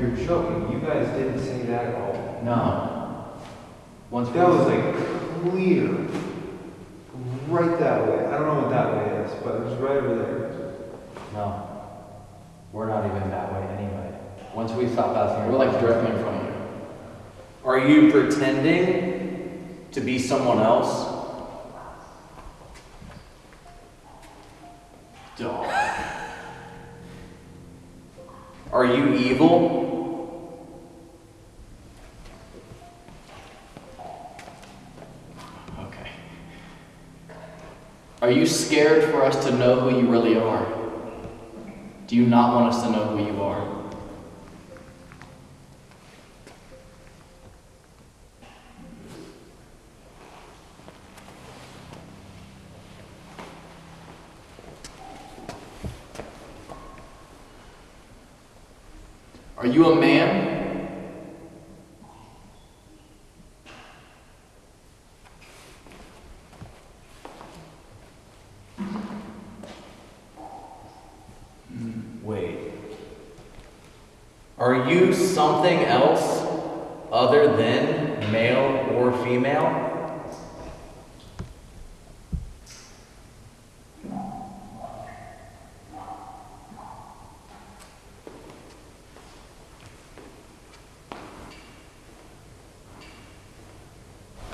You're, you're joking. You guys didn't say that at all. No. Once That we- was like clear. Right that way. I don't know what that way is, but it was right over there. No. We're not even that way anyway. Once we stop passing. We're like directly in front of you. Are you pretending to be someone else? Dog. Are you evil? Okay. Are you scared for us to know who you really are? Do you not want us to know who you are? Are you a man? Wait. Are you something else other than male or female?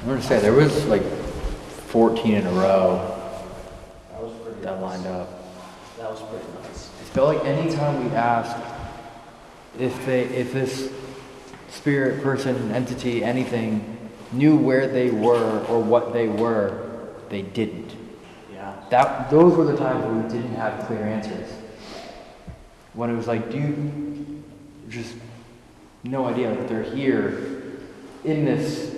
I'm gonna say, there was like 14 in a row That was pretty that lined up. That was pretty nice. I feel like anytime we ask if they, if this spirit, person, entity, anything knew where they were or what they were, they didn't. Yeah. That, those were the times where we didn't have clear answers. When it was like, do you, just no idea, like they're here in this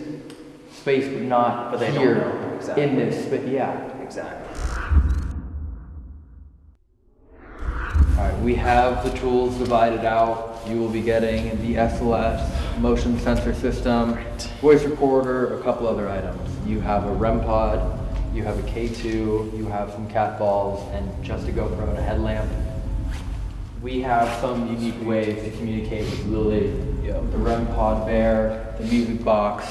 space, but not But they don't here know, exactly. in this, but yeah. Exactly. Alright, we have the tools divided out. You will be getting the SLS motion sensor system, voice recorder, a couple other items. You have a REM pod, you have a K2, you have some cat balls, and just a GoPro and a headlamp. We have some unique ways to communicate with Lily. The REM pod bear, the music box,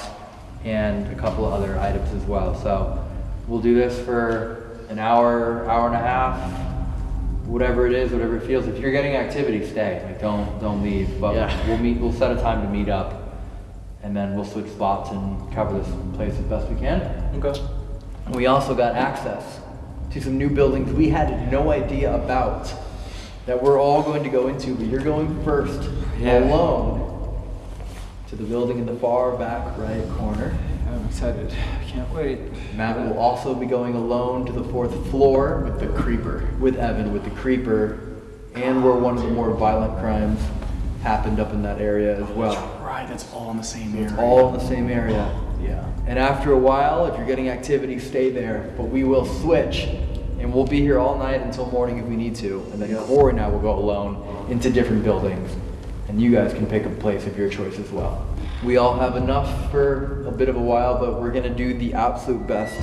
and a couple other items as well. So we'll do this for an hour, hour and a half, whatever it is, whatever it feels. If you're getting activity, stay. Like don't don't leave. But Yeah. we'll meet. We'll set a time to meet up, and then we'll switch spots and cover this place as best we can. Okay. We also got access to some new buildings we had no idea about that we're all going to go into. But you're going first, Yeah. alone, to the building in the far back right corner. I'm excited. I can't wait. Matt will also be going alone to the fourth floor With the creeper. with Evan with the creeper, and where one of the more violent crimes happened up in that area as well. Right, that's all in the same area. All in the same area. Yeah. And after a while, if you're getting activity, stay there. But we will switch, and we'll be here all night until morning if we need to. And then Corey and I will go alone into different buildings, and you guys can pick a place of your choice as well. We all have enough for a bit of a while, but we're gonna do the absolute best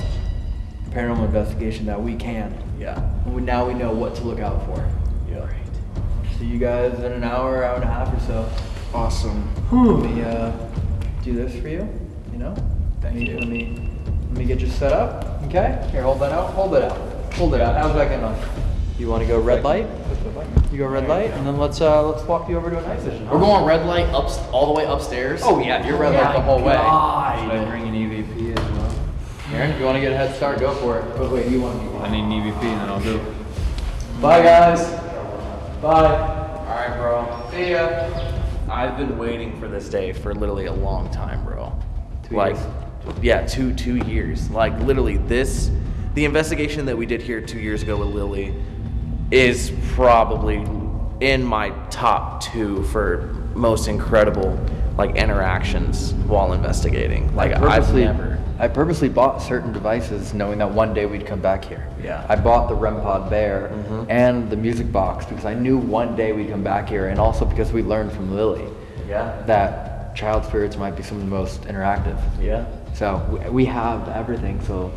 paranormal investigation that we can. Yeah. We, now we know what to look out for. Yeah. See you guys in an hour, hour and a half or so. Awesome. Let me uh, do this for you. You know. Thank you. Let me let me get you set up. Okay. Here, hold that out. Hold it out. Hold it out. How's that getting on? You want to go red light? You go red light, and then let's uh let's walk you over to a night vision. We're going red light up all the way upstairs. Oh yeah, you're red light the whole way. Should I bring an EVP as well? Aaron, if you want to get a head start, go for it. But wait, you want to I need an EVP and then I'll do it. Bye guys. Bye. Alright, bro. See ya. I've been waiting for this day for literally a long time, bro. Two like, years. yeah, two two years. Like literally, this, the investigation that we did here two years ago with Lily, is probably in my top two for most incredible like interactions while investigating. Like I I've purposely never. I purposely bought certain devices knowing that one day we'd come back here. Yeah. I bought the REM Pod Bear Mhm. and the music box because I knew one day we'd come back here, and also because we learned from Lily Yeah. that child spirits might be some of the most interactive. Yeah. So we have everything. So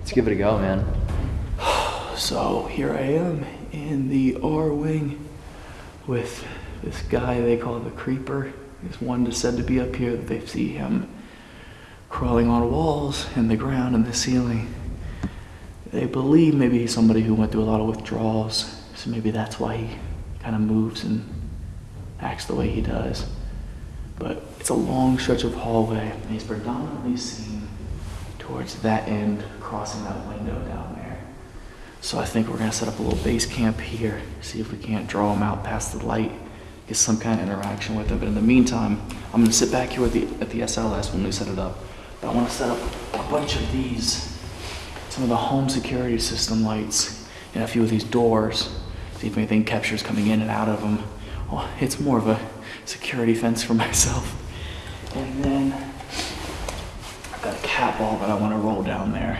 let's give it a go, man. So here I am in the R wing with this guy they call the creeper. This one is said to be up here that they see him crawling on walls and the ground and the ceiling. They believe maybe he's somebody who went through a lot of withdrawals, so maybe that's why he kind of moves and acts the way he does. But it's a long stretch of hallway, and he's predominantly seen towards that end, crossing that window down. So I think we're gonna set up a little base camp here, see if we can't draw them out past the light, get some kind of interaction with them. But in the meantime, I'm gonna sit back here at the, at the SLS when we set it up. But I wanna set up a bunch of these, some of the home security system lights, and a few of these doors, see if anything captures coming in and out of them. Well, oh, it's more of a security fence for myself. And then I've got a cat ball that I wanna roll down there,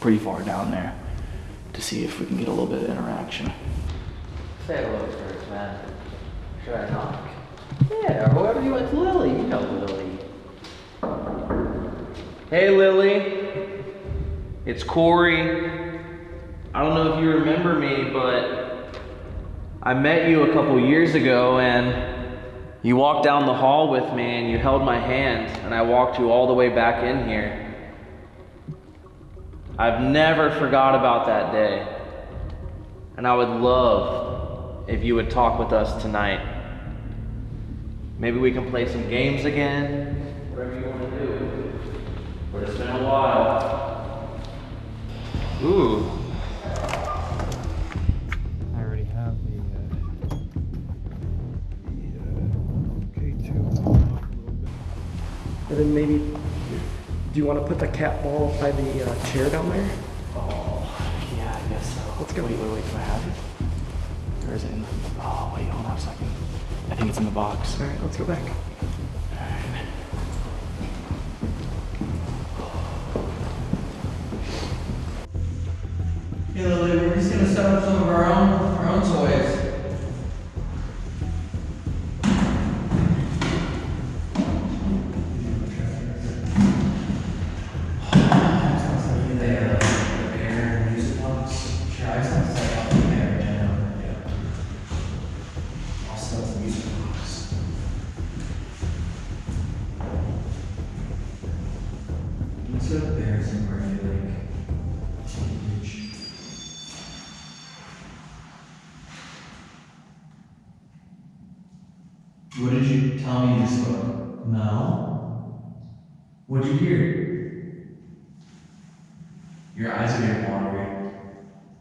pretty far down there to see if we can get a little bit of interaction. Say hello first, man. Should I knock? Yeah, or whoever you want. Lily, you know Lily. Hey, Lily. It's Corey. I don't know if you remember me, but I met you a couple years ago and you walked down the hall with me and you held my hand and I walked you all the way back in here. I've never forgot about that day. And I would love if you would talk with us tonight. Maybe we can play some games again. Whatever you want to do. But it's been a while. Ooh. I already have the, uh, the, uh, K2. And then maybe, do you want to put the cat ball by the uh, chair down there? Oh, yeah, I guess so. Let's go. Wait, wait, wait, do I have it? Or is it in the, oh, wait, hold on a second. I think it's in the box. All right, let's go back. Hey Lily, we're just gonna set up some of our own our own toys.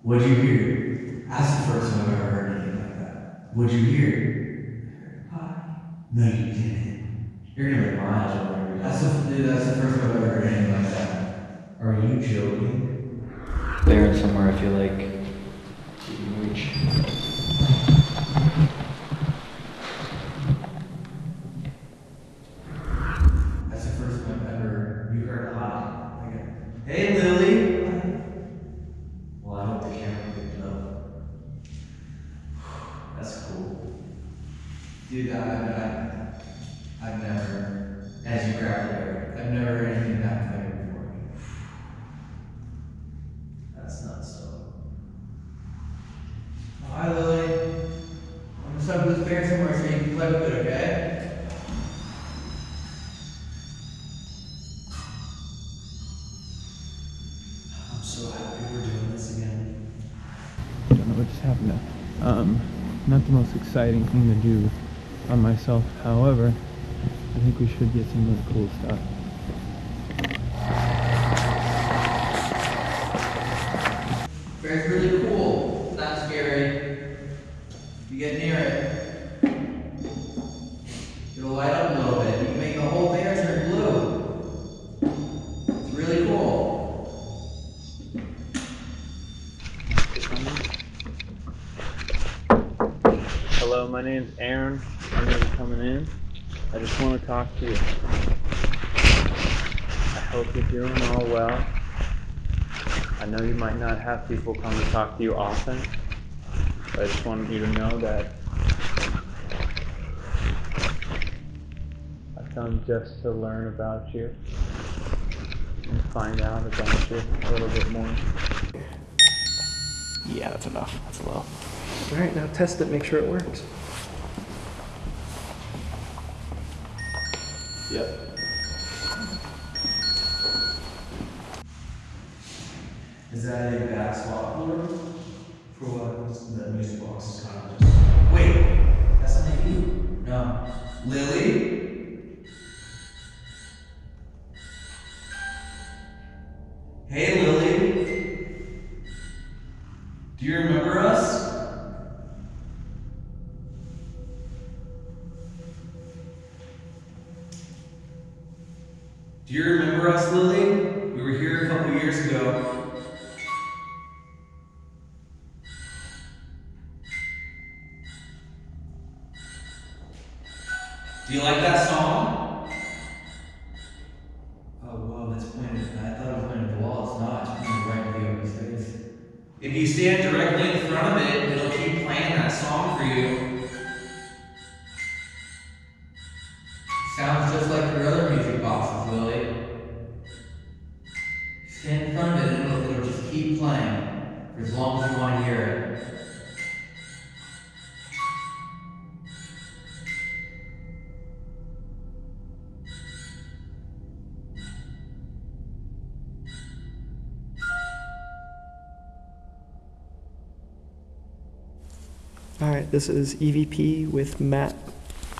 What'd you hear? That's the first time I've ever heard anything like that. What'd you hear? Hi. No, you didn't. You're gonna make my eyes. That's the, dude, that's the first time I've ever heard anything like that. Are you joking? There somewhere, I feel like you can reach. That's the first time I've ever you heard a hi. Like, hey Lily. Well, I hope the camera picked it up. That's cool. Dude, I, I, I've never, as you grab the I've never heard anything that clear before. That's though. Oh, hi, Lily. I'm gonna set up this bear somewhere so you can play with it, okay? I'm so happy we're doing this again. I don't know what just happened. Um, not the most exciting thing to do on myself. However, I think we should get some really cool stuff. Talk to you. I Hope you're doing all well. I know you might not have people come to talk to you often, but I just wanted you to know that I've come just to learn about you and find out about you a little bit more. Yeah, that's enough. That's low. All right, now test it, make sure it works. Yep. Is that a back swap floor? For what? The music box is kind of just. Wait, that's not you. No. Lily? All right, this is EVP with Matt.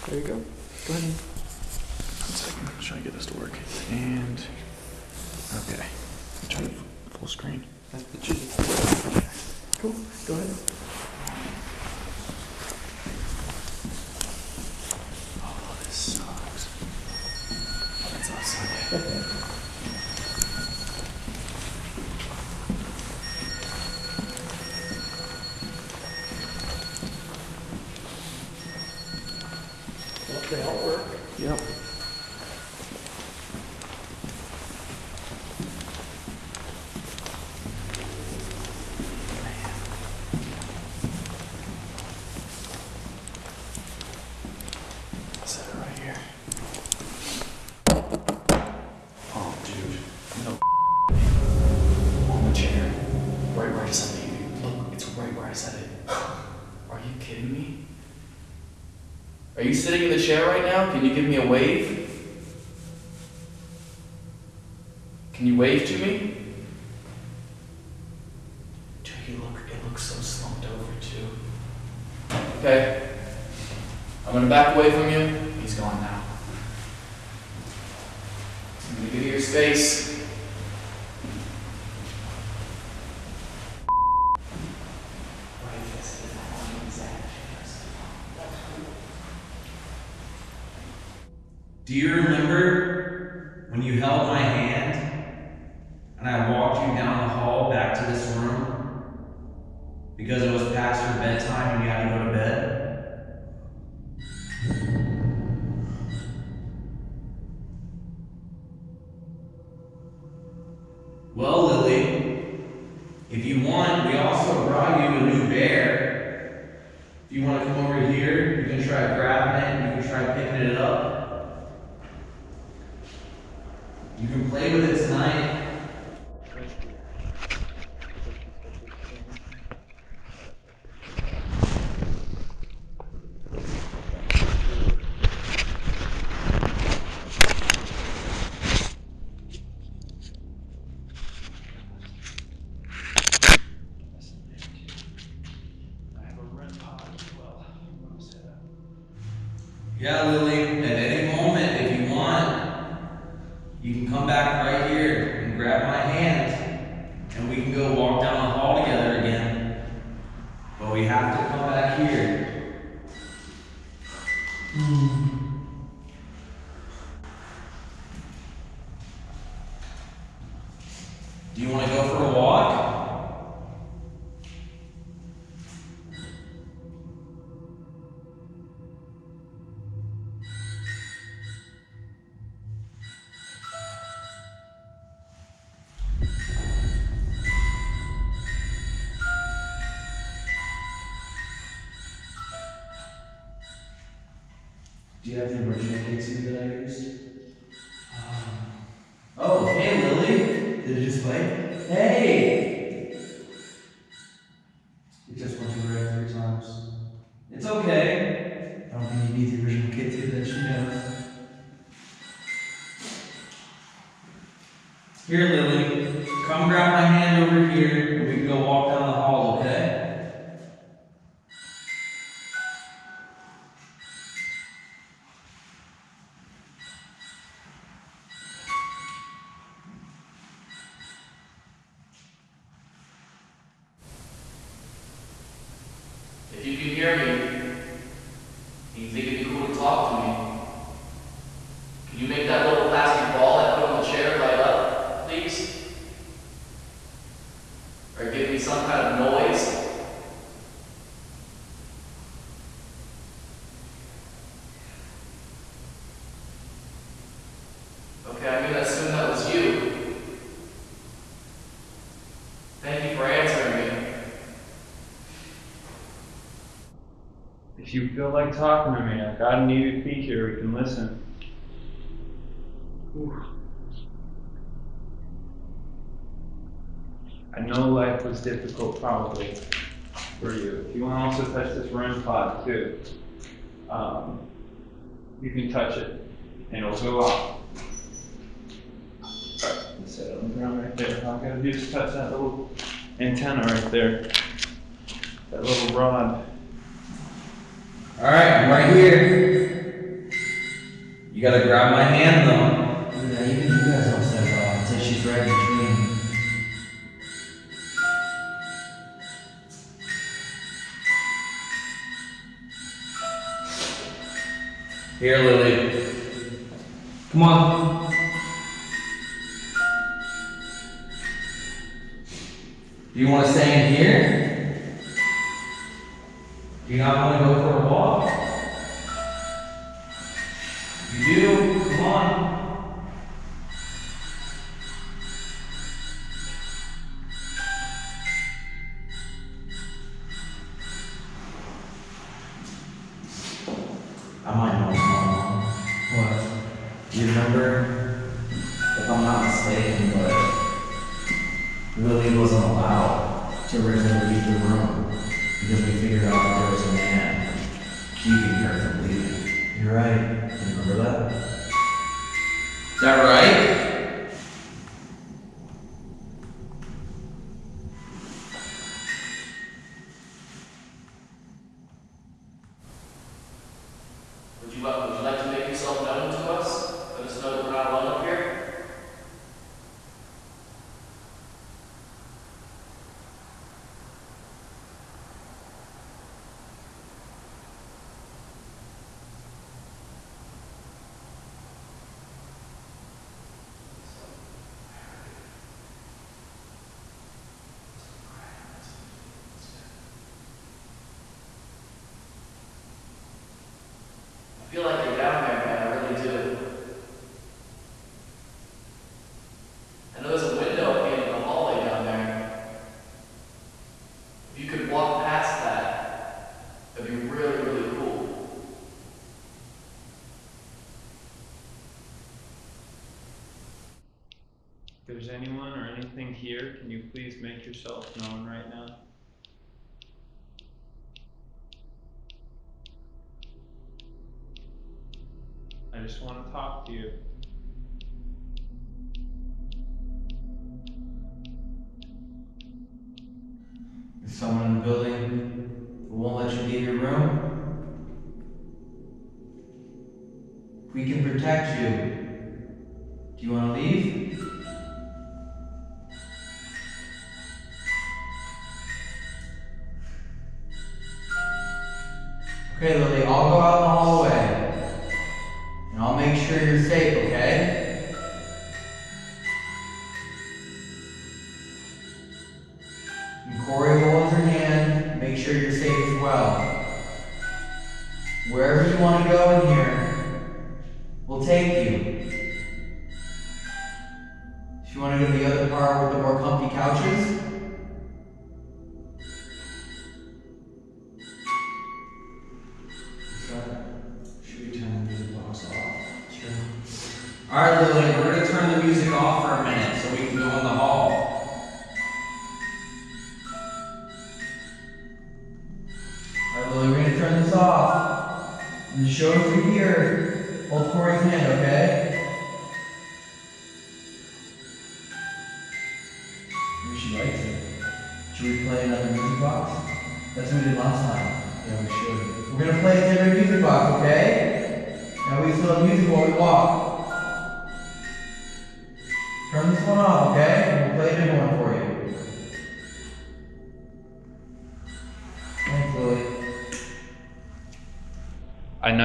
There you go. Go ahead. and- One second. I'm trying to get this to work. And okay. Try to full screen. That's the cheese. Cool. Go ahead. Oh, this sucks. That's us. Well, they all work. Yep. Set it right here. Oh, dude. No. On the chair. Right where I set it. Look, it's right where I set it. Are you kidding me? Are you sitting in the chair right now? Can you give me a wave? Can you wave to me? Dude, you look, it looks so slumped over too. Okay. I'm gonna back away from you. He's gone now. I'm gonna give you your space. Do you remember when you held my hand and I walked you down the hall back to this room because it was past your bedtime and you had to go you have the original K2 that I used? If you feel like talking to me, I've got a needed feature, we can listen. I know life was difficult probably for you. If you want to also touch this REM pod too, um, you can touch it and it'll go off. Set it on the ground right there. All I gotta do is touch that little antenna right there. That little rod. Alright, I'm right here. You gotta grab my hand though. Look at that, even you guys all step off. Says she's right between. Here, Lily. Come on. Do you want to stay in here? Do you not want to go for a walk? You do? Come on. Anyone or anything here, can you please make yourself known right now? I just want to talk to you. All right, Lily, we're going to turn the music off for a minute.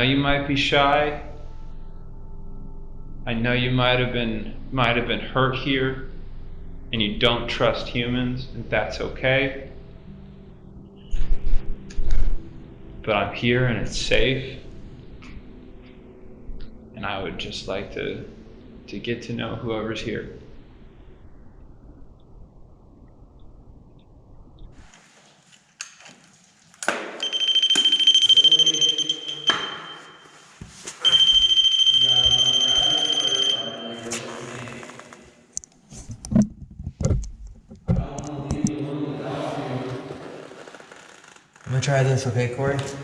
you might be shy. I know you might have been might have been hurt here and you don't trust humans, and that's okay. But I'm here and it's safe. And I would just like to to get to know whoever's here. this, okay, Corey?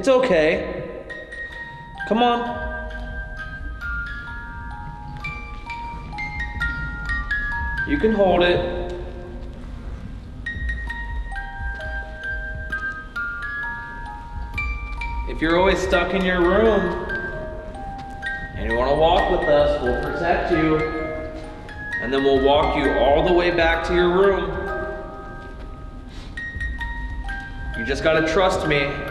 It's okay. Come on. You can hold it. If you're always stuck in your room and you want to walk with us, we'll protect you. And then we'll walk you all the way back to your room. You just got to trust me.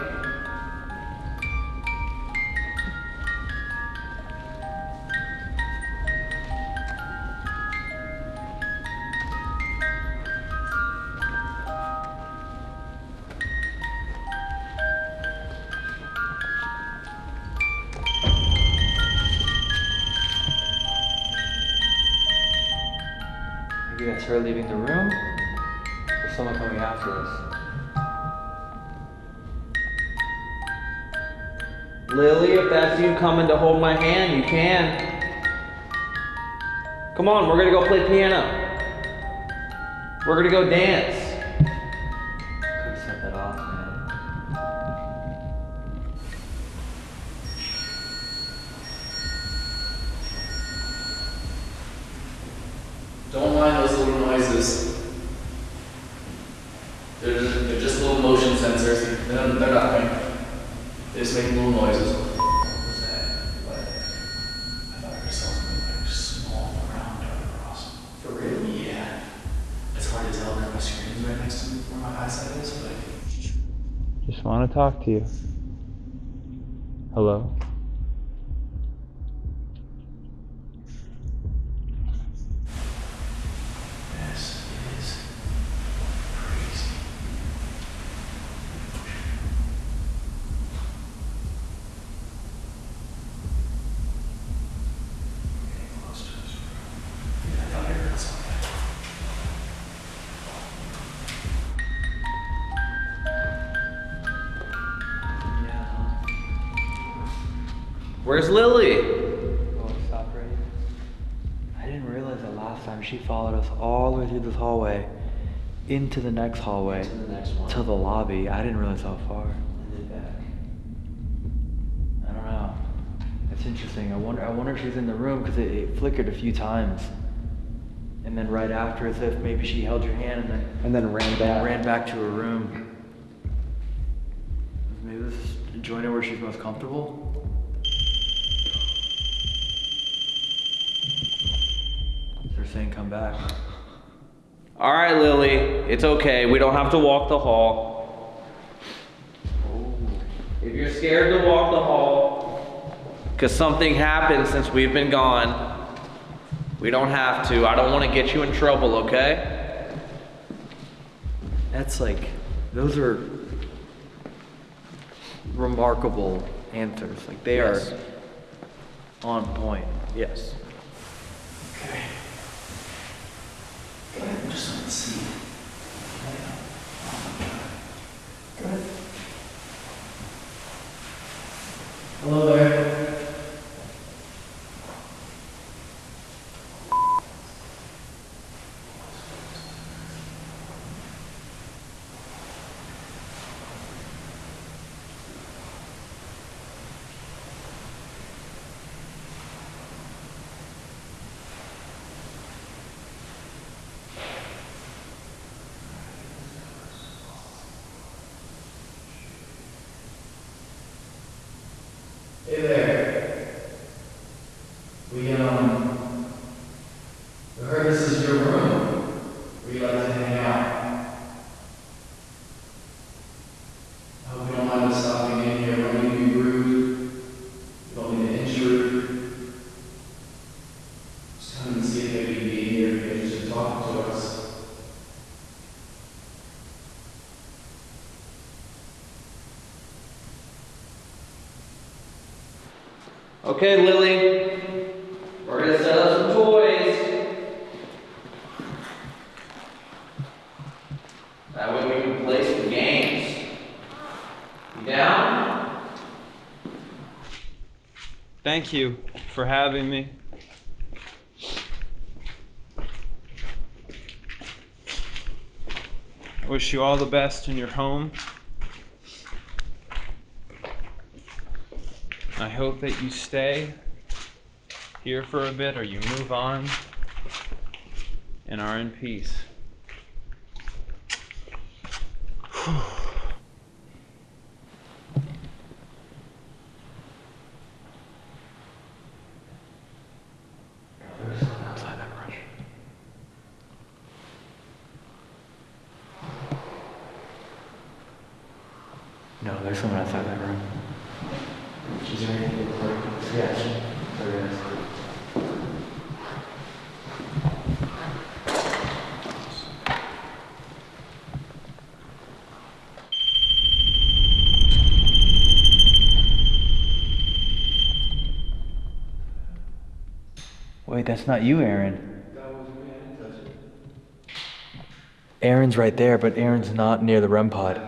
To you. Where's Lily? Oh, stop right here. I didn't realize that last time she followed us all the way through this hallway, into the next hallway, To the next one. to the lobby. I didn't realize how far. And then back. I don't know. That's interesting. I wonder. I wonder if she's in the room because it, it flickered a few times, and then right after, as if maybe she held your hand and then And then ran back. ran back to her room. Maybe this is join her where she's most comfortable. Saying come back. All right, Lily, it's okay. We don't have to walk the hall. Oh. If you're scared to walk the hall, because something happened since we've been gone, we don't have to. I don't want to get you in trouble, okay? That's like, those are remarkable answers. Like they Yes. are on point. Yes. Okay. Go ahead, I just want to see. Hello there. Hey there. We, um, we heard this is your room. Where you like to hang out. I hope you don't mind us stopping in here. We don't mean to be rude. We don't mean to intrude. Just come and see if maybe you'd be here if you're interested in talking to us. Okay, Lily, we're gonna set up some toys. That way we can play some games. You down? Thank you for having me. I wish you all the best in your home. I hope that you stay here for a bit or you move on and are in peace. There's someone outside that room. No, there's someone outside that room. Is there anything recording? Yes, there is. Wait, that's not you, Aaron. That was me, I didn't touch it. Aaron's right there, but Aaron's not near the REM pod.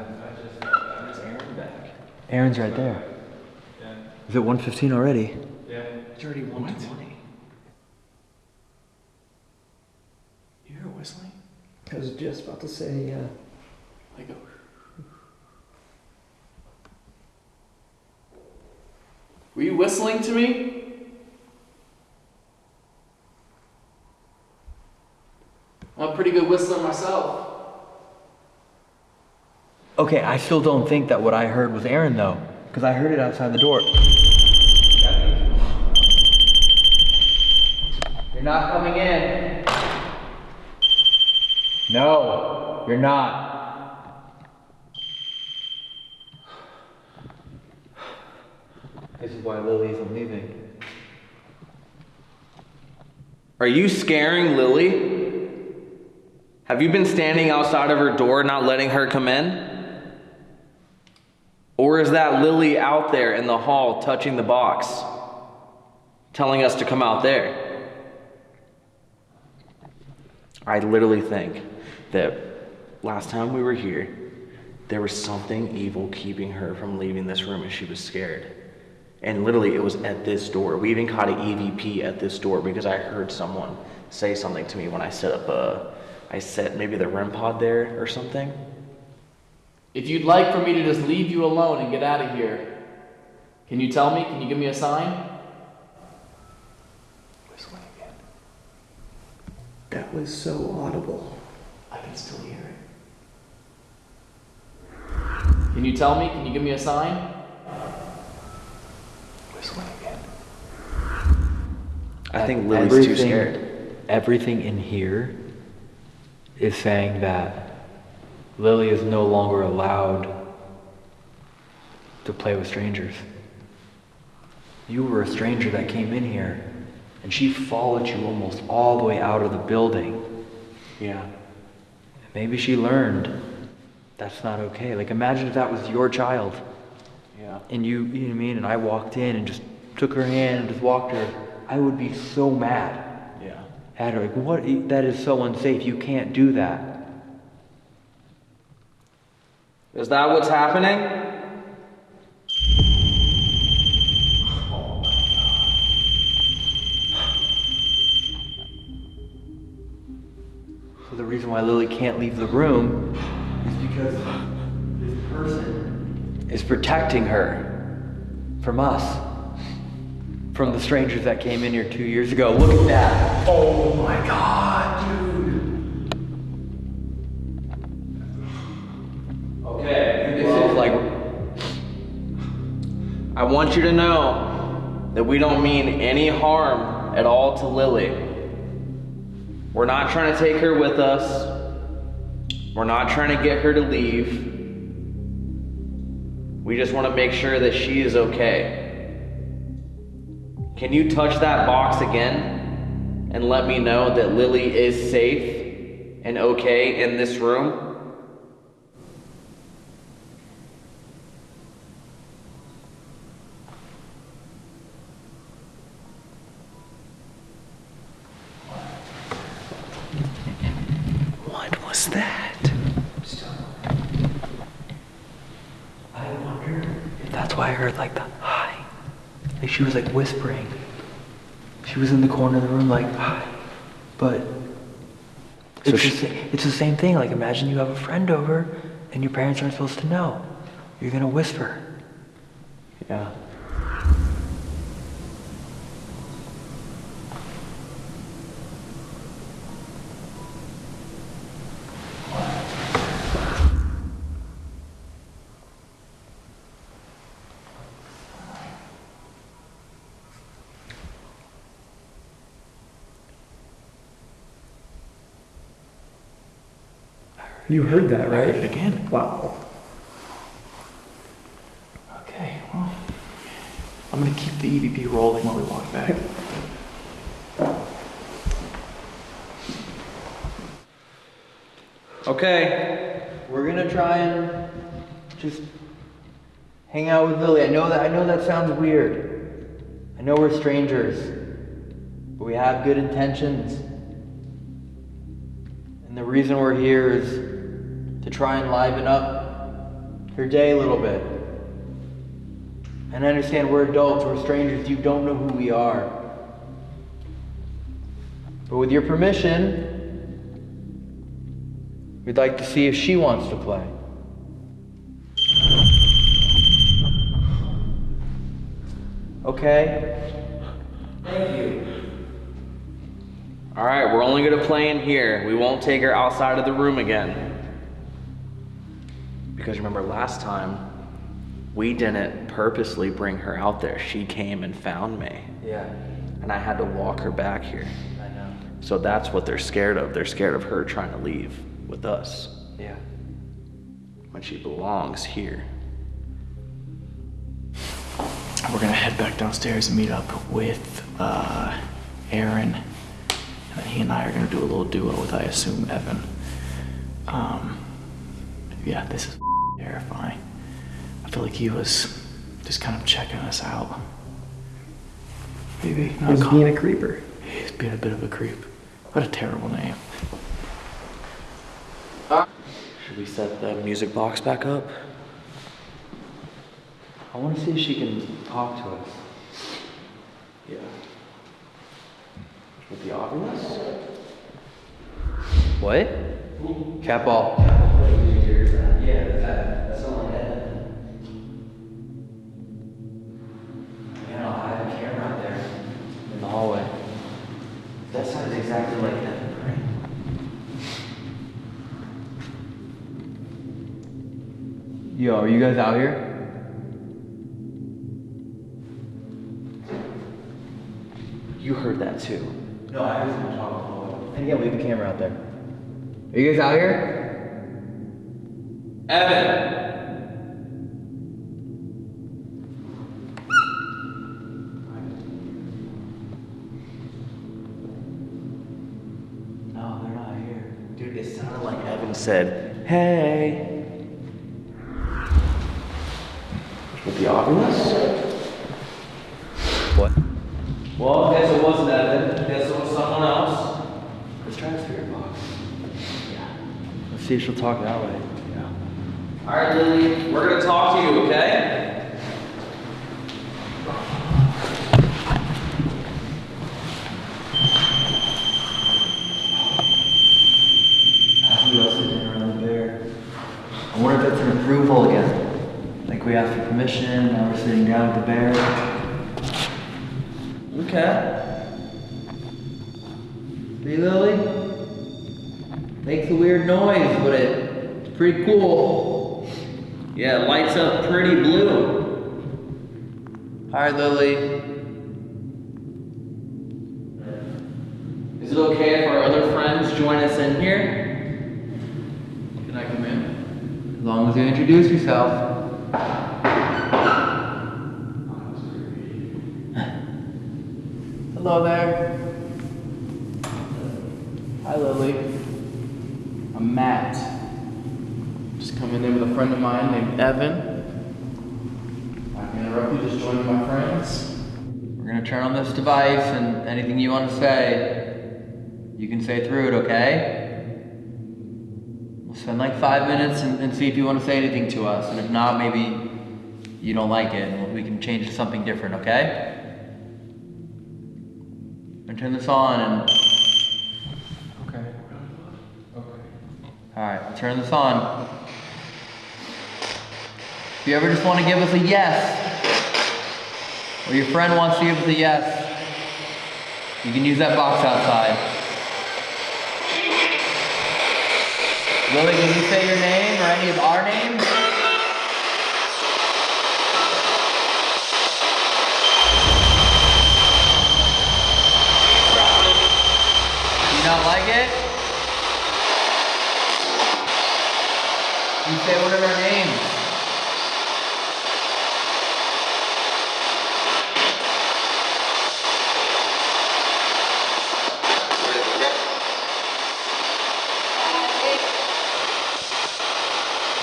Aaron's right there. Is it 115 already? Yeah. It's already 120. You hear whistling? I was just about to say, uh, Like a. Were you whistling to me? I'm a pretty good whistler myself. Okay, I still don't think that what I heard was Aaron though, because I heard it outside the door. You're not coming in. No, you're not. This is why Lily isn't leaving. Are you scaring Lily? Have you been standing outside of her door not letting her come in? Or is that Lily out there in the hall touching the box, telling us to come out there? I literally think that last time we were here, there was something evil keeping her from leaving this room and she was scared. And literally, it was at this door. We even caught an EVP at this door because I heard someone say something to me when I set up a, I set maybe the REM pod there or something. If you'd like for me to just leave you alone and get out of here, can you tell me? Can you give me a sign? Whistling again. That was so audible. I can still hear it. Can you tell me? Can you give me a sign? Whistling again. I think Lily's too scared. Everything in here is saying that Lily is no longer allowed to play with strangers. You were a stranger that came in here, and she followed you almost all the way out of the building. Yeah. Maybe she learned that's not okay. Like, imagine if that was your child. Yeah. And you, you know what I mean? And I walked in and just took her hand and just walked her. I would be so mad. At her. Like, what? That is so unsafe. You can't do that. Is that what's happening? So the reason why Lily can't leave the room is because this person is protecting her from us. From the strangers that came in here two years ago. Look at that. Oh my god, dude. Okay. This is like I want you to know that we don't mean any harm at all to Lily. We're not trying to take her with us. We're not trying to get her to leave. We just want to make sure that she is okay. Can you touch that box again and let me know that Lily is safe and okay in this room? What was that? I wonder if that's why I heard like the hi. Like she was like whispering. She was in the corner of the room like hi. But it's, she- the, it's the same thing. Like imagine you have a friend over and your parents aren't supposed to know. You're gonna whisper. Yeah. You heard that, right? heard it again. Wow. Okay, well, I'm gonna keep the EVP rolling while we walk back. Okay. We're gonna try and just hang out with Lily. I know that I know that sounds weird. I know we're strangers, but we have good intentions. And And the reason we're here is to try and liven up your day a little bit. And I understand we're adults, we're strangers, you don't know who we are. But with your permission, we'd like to see if she wants to play. Okay? Thank you. All right, we're only gonna play in here. We won't take her outside of the room again. Because remember last time, we didn't purposely bring her out there. She came and found me. Yeah. And I had to walk her back here. I know. So that's what they're scared of. They're scared of her trying to leave with us Yeah. when she belongs here. We're gonna head back downstairs and meet up with uh, Aaron, and then he and I are gonna do a little duo with, I assume, Evan. Um, yeah, this is terrifying. I feel like he was just kind of checking us out. Maybe He was being a creeper. He's being a bit of a creep. What a terrible name. Should we set the music box back up? I want to see if she can talk to us. Yeah. Would the obvious. What? Cat ball. Yeah, exactly like Evan, right? Yo, are you guys out here? You heard that too. No, I heard someone talking in the hallway. And yeah, we have a camera out there. Are you guys out here? Evan! No, they're not here. Dude, it sounded like Evan said, hey. With the obvious. What? Well, I guess it wasn't Evan. Guess it was someone else. Let's try the spirit box. Let's see if she'll talk that way. Yeah. All right, Lily, we're gonna talk to you, okay? As we all sit down around the bear, I wonder if that's an approval again. Like we asked for permission, now we're sitting down with the bear. Okay. See, Lily? Makes a weird noise, but it, it's pretty cool. Yeah, it lights up pretty blue. Hi, Lily. Is it okay if our other friends join us in here? Can I come long as you introduce yourself. Hello there. Hi, Lily. I'm Matt. Just coming in with a friend of mine named Evan. I can interrupt you, just joining my friends. We're gonna turn on this device and anything you want to say, you can say through it, okay? Spend like five minutes and, and see if you want to say anything to us. And if not, maybe you don't like it and we can change to something different, okay? I'm turn this on and. Okay. Okay. Alright, turn this on. If you ever just want to give us a yes, or your friend wants to give us a yes, you can use that box outside. Lily, can you say your name or any of our names? You not like it? You say one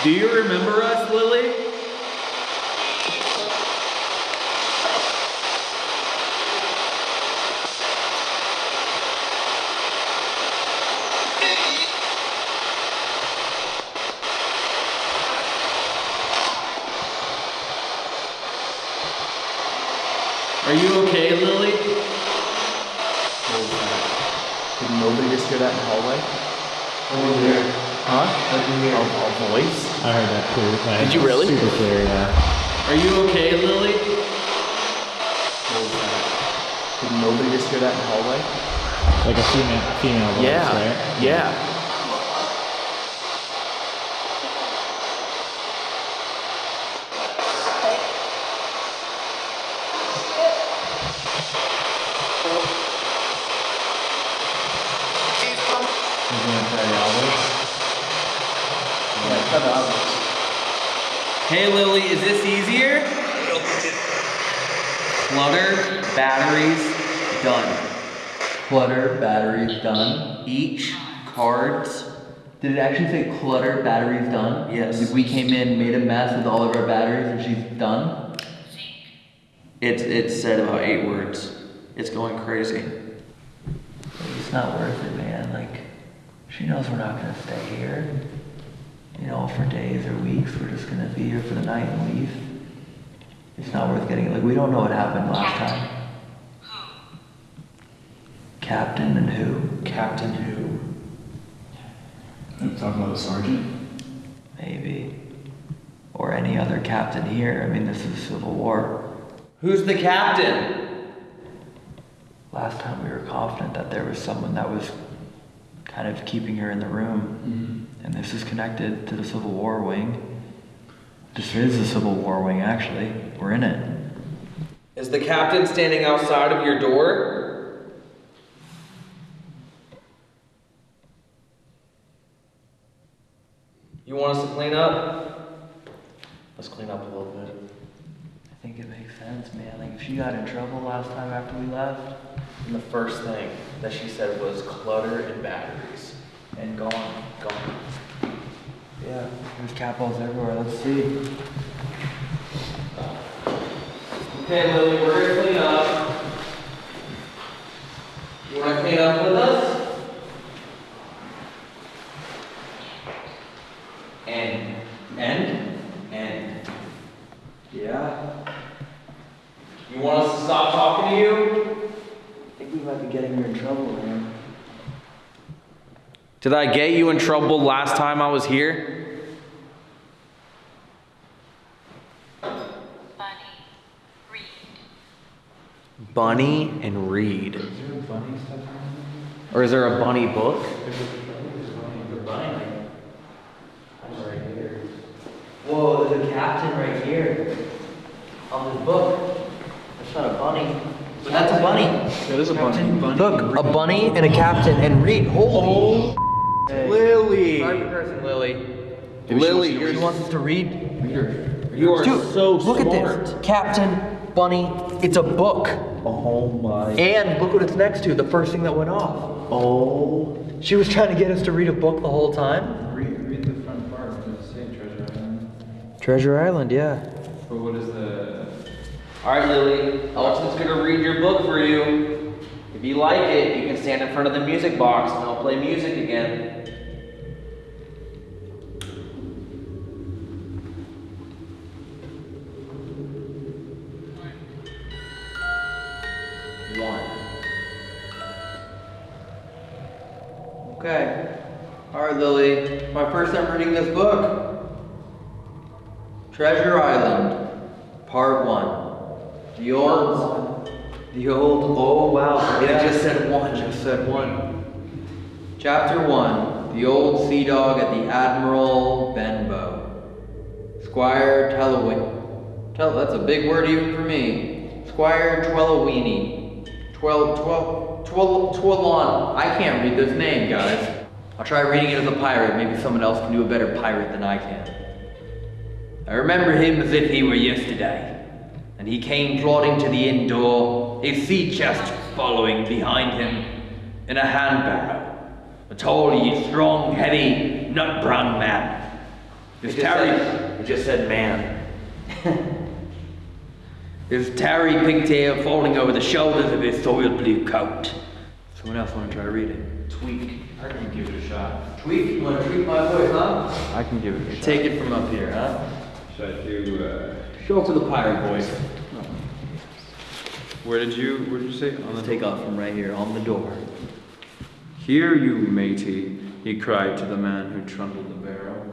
Do you remember us, Lily? Are you okay, Lily? Did nobody just hear that in the hallway? Huh? A, a voice? I heard that too. like, Did you really? Super clear, yeah. Are you okay, Lily? Did nobody just hear that in the hallway? Like a female, female voice, Yeah, right? yeah. Hey, Lily, is this easier? Clutter, batteries, done. Clutter, batteries done. Each cards. Did it actually say clutter, batteries done? Yes. Like we came in, made a mess with all of our batteries, and she's done? It, it said about eight words. It's going crazy. It's not worth it, man. Like, she knows we're not gonna stay here. You know, for days or weeks. We're just gonna be here for the night and leave. It's not worth getting. Like, we don't know what happened last time. Captain and who? Captain who? You talking about the sergeant? Maybe. Or any other captain here. I mean, this is Civil War. Who's the captain? Last time we were confident that there was someone that was kind of keeping her in the room. Mm-hmm. And this is connected to the Civil War wing. This is the Civil War wing, actually. We're in it. Is the captain standing outside of your door? You want us to clean up? Let's clean up a little bit. I think it makes sense, man. Like, if she got in trouble last time after we left, And the first thing that she said was clutter and batteries. and gone. Gone. Yeah, there's cat balls everywhere. Let's see. Okay, Lily, we're gonna clean up. You wanna clean up with us? End. End? End. Yeah. You want us to stop talking to you? I think we might be getting her in trouble, man. Did I get you in trouble last time I was here? Bunny Reed. Bunny and Reed. Or is there a bunny book? Whoa, there's a captain right here. On this book. That's not a bunny. But that's a bunny. That is a bunny. Look, a bunny and a captain and Reed. Holy. Lily. Private person, Lily. Lily, She you're wants us to read. You are Dude, so look at this. Captain, bunny, it's a book. Oh my. And look what it's next to, the first thing that went off. Oh. She was trying to get us to read a book the whole time. Read, read the front part. Does it say? Treasure Island. Treasure Island, yeah. But what is the? All right, Lily. Elton's gonna read your book for you. If you like it, you can stand in front of the music box and I'll play music again. One. Okay. All right, Lily. My first time reading this book. Treasure Island, Part One. The old, the old. Oh wow! It just said one. Just said one. Chapter One: The old sea dog at the Admiral Benbow. Squire Telawin. Tell that's a big word even for me. Squire Twellowini. Twel twel twel twelon. I can't read this name, guys. I'll try reading it as a pirate. Maybe someone else can do a better pirate than I can. I remember him as if he were yesterday. And he came plodding to the inn door, a sea chest following behind him, in a handbarrow. A tall, ye strong, heavy, nut brown man. His tarry. It just said man. His tarry pigtail falling over the shoulders of his soiled blue coat. Someone else want to try reading? it? Tweak. I can give it a shot. Tweak? You want to tweak my voice, huh? I can give it a shot. Take it from up here, huh? Should I do? Uh, Show it to the pirate voice. Where did you, where did you say? On the Take off from right here, on the door. Here, you, matey, he cried to the man who trundled the barrow.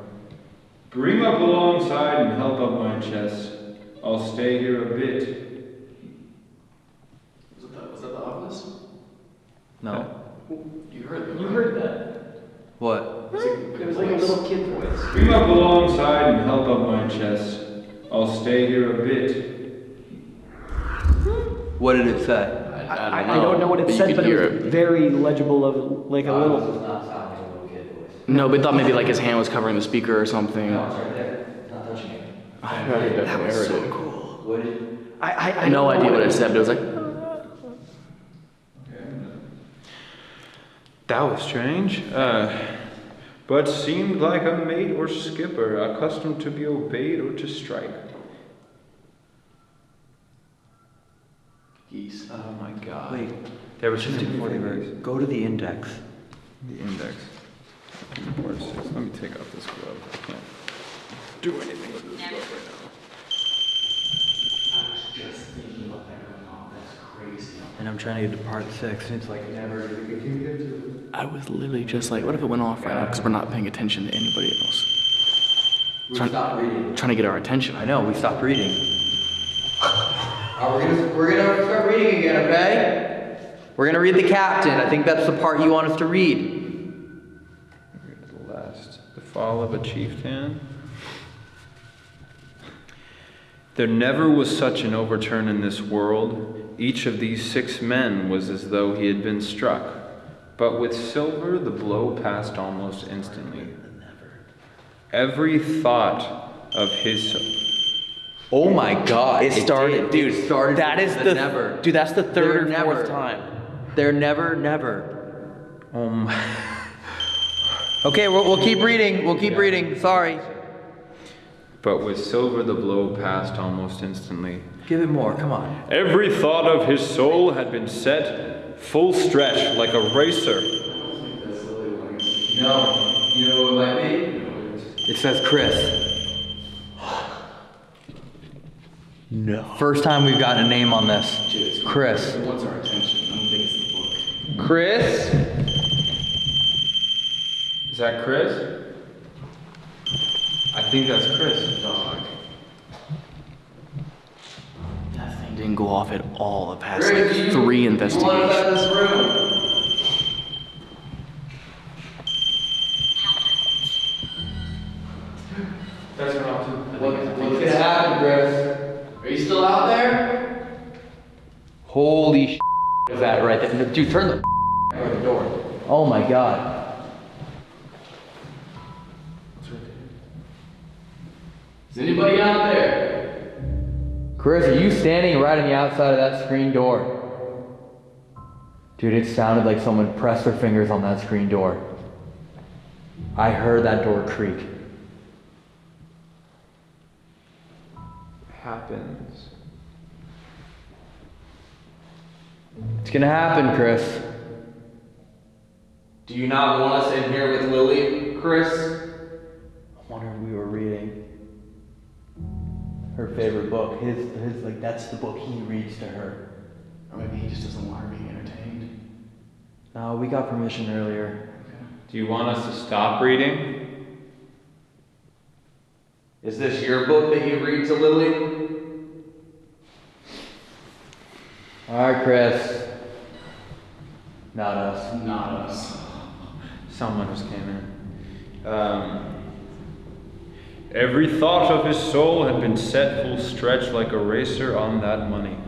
Bring up alongside and help up my chest. I'll stay here a bit. Was that, was that the obelisk? No. You heard that. You heard that. What? It was like a little kid voice. Bring up alongside and help up my chest. I'll stay here a bit. What did it say? I, I don't know what it said, but it was very legible of like a little. No, but thought maybe like his hand was covering the speaker or something. That was so cool. I, I, I no idea what it said, but it was like. That was strange. Uh, but seemed like a mate or skipper, accustomed to be obeyed or to strike. Geese. Oh my god. Wait. There was Just just before they fingers. Go to the index. The index. Where's six? Let me take off this glove. I can't do anything with this glove right now. I was just thinking about that going on. That's crazy. And I'm trying to get to part six, and it's like never. I was literally just like, what if it went off right now? Because we're not paying attention to anybody else. We Trying- stopped reading. Trying to get our attention. I know, we stopped reading. Uh, we're gonna we're gonna start reading again, okay? We're gonna read the captain. I think that's the part you want us to read. Read the last. The fall of a chieftain. There never was such an overturn in this world. Each of these six men was as though he had been struck. But with Silver, the blow passed almost instantly. Every thought of his. Oh my god. It started, did. dude. It started that with is the the never. dude. That's the third They're or never. fourth time. They're never, never. Oh my. Okay, we'll, we'll keep oh reading. We'll keep reading. Sorry. But with Silver, the blow passed almost instantly. Give it more. Come on. Every thought of his soul had been set full stretch like a racer. No. You know what it might be? It says Chris. No. First time we've gotten a name on this. Chris. It wants our attention. I don't think it's the book. Chris? Is that Chris? I think that's Chris. Dog. That thing didn't go off at all the past Chris, like three You want us out investigations. Right there? Dude, turn the or the door. Oh my god. Is anybody out there? Chris, are you standing right on the outside of that screen door? Dude, it sounded like someone pressed their fingers on that screen door. I heard that door creak. Happens. It's gonna happen, Chris. Do you not want us in here with Lily, Chris? I wonder if we were reading her favorite book. His, his, like, that's the book he reads to her. Or maybe he just doesn't want her being entertained. No, we got permission earlier. Do you want us to stop reading? Is this your book that you read to Lily? Alright, Chris. Not us. Not us. Someone just came in. Um, every thought of his soul had been set full stretch like a racer on that money.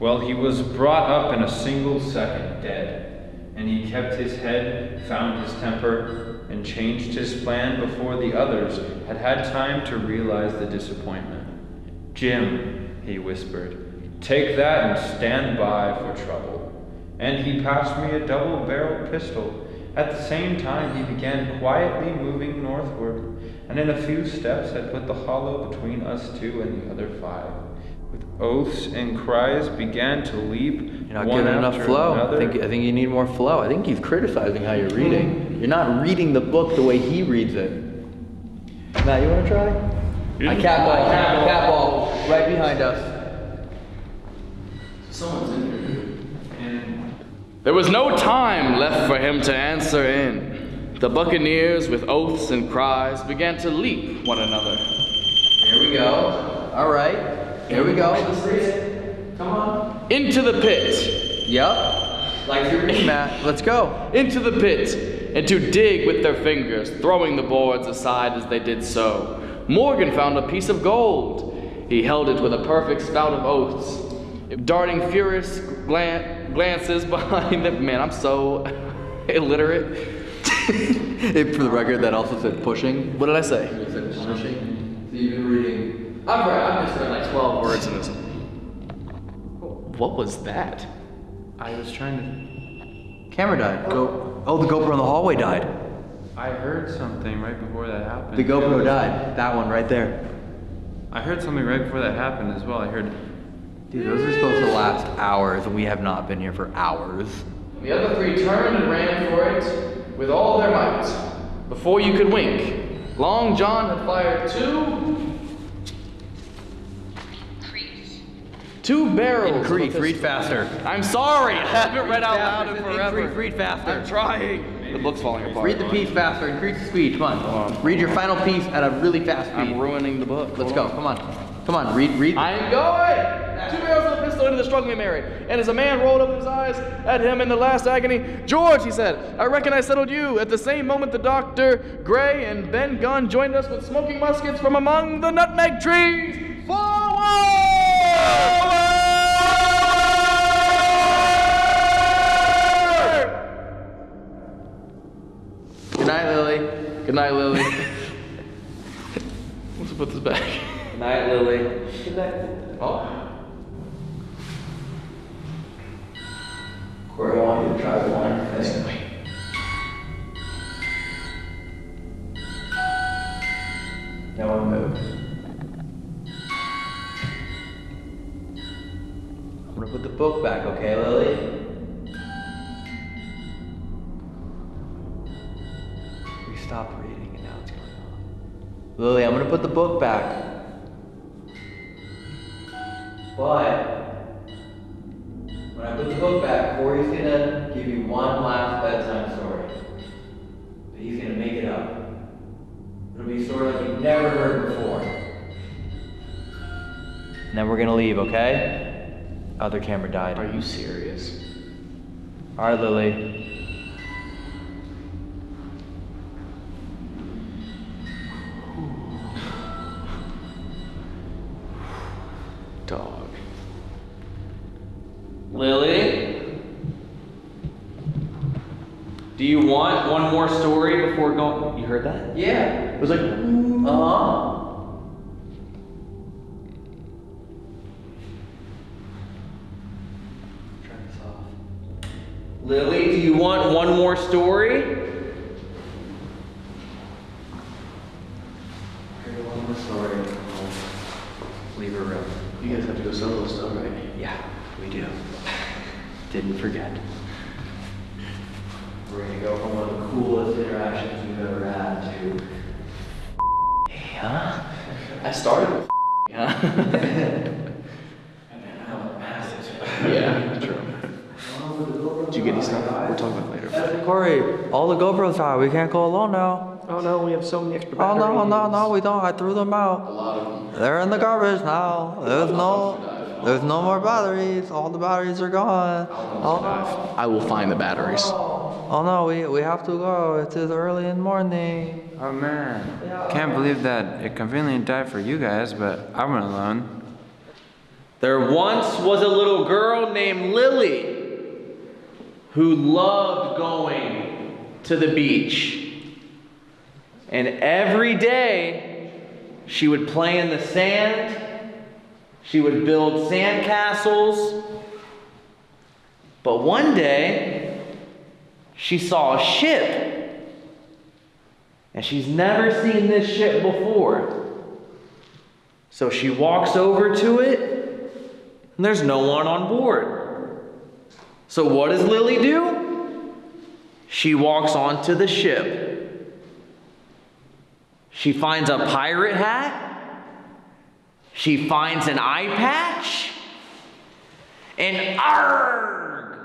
Well, he was brought up in a single second, dead, and he kept his head, found his temper, and changed his plan before the others had had time to realize the disappointment. Jim, he whispered, take that and stand by for trouble. And he passed me a double barreled pistol. At the same time, he began quietly moving northward, and in a few steps had put the hollow between us two and the other five. With oaths and cries began to leap. You're not one getting enough after flow. I think, I think you need more flow. I think he's criticizing how you're reading. Hmm. You're not reading the book the way he reads it. Matt, you want to try? I cat ball, cat ball, right behind us. Someone's in here. And There was no time left for him to answer in. The buccaneers, with oaths and cries, began to leap one another. Here we go. All right. Here we go. This is it. Come on. Into the pit. Yep. Like your Matt. Let's go. Into the pit, and to dig with their fingers, throwing the boards aside as they did so. Morgan found a piece of gold. He held it with a perfect spout of oaths, darting furious glan- glances behind them. Man, I'm so illiterate. Hey, For the record, that also said pushing. What did I say? It said pushing. So you've been reading. I've read, I've just read like 12 words in this. What was that? I was trying to. Camera died. Go. Oh, the GoPro in the hallway died. I heard something right before that happened. The GoPro died. That one right there. I heard something right before that happened as well. I heard. Dude, those are supposed to last hours, and we have not been here for hours. The other three turned and ran for it with all their might. Before you could wink, Long John had fired two. Two barrels. of Increase, read faster. I'm sorry, I haven't read out loud in forever. Increase, forever. read faster. I'm trying. The book's falling apart. Read the piece faster. Increase the speed. Come on. Read your final piece at a really fast speed. I'm ruining the book. Let's Hold go. Come on. Come on. Read. Read. I'm going! Two barrels of a pistol into the struggling Merry. And as a man rolled up his eyes at him in the last agony, George, he said, I reckon I settled you. At the same moment, the doctor, Gray, and Ben Gunn joined us with smoking muskets from among the nutmeg trees. Forward! Good night, Lily. Good night, Lily. Let's put this back. Good night, Lily. Good night. Oh. Corey, I want you to try one thing. No one move. I'm gonna put the book back, okay, Lily? We stopped reading and now it's going on. Lily, I'm gonna put the book back. But when I put the book back, Corey's gonna give you one last bedtime story. But he's gonna make it up. It'll be a story like you've never heard before. And then we're gonna leave, okay? Other camera died. Are you serious? Alright, Lily. Dog. Lily? Do you want one more story before going? You heard that? Yeah. It was like, Uh huh. Turn this off. Lily, do you want one more story? Here's one more story. I'll Leave her room. You guys have to go solo stuff, right? Yeah, we do. Didn't forget. We're gonna go from one of the coolest interactions we've ever had to. Hey, huh? I started with yeah. yeah, true. Did you get any stuff? We'll talk about it later. Corey, all the GoPros are. We can't go alone now. Oh no, we have so many extra Oh no, no, no, we don't. I threw them out. A lot of them. They're in the garbage now. There's no, there's no more batteries. All the batteries are gone. Oh, I will find the batteries. oh no, we we have to go. It is early in the morning. Oh man, can't believe that it conveniently died for you guys, but I went alone. There once was a little girl named Lily who loved going to the beach. And every day she would play in the sand, she would build sand castles. But one day she saw a ship. And she's never seen this ship before. So she walks over to it, and there's no one on board. So what does Lily do? She walks onto the ship. She finds a pirate hat. She finds an eye patch. and arg.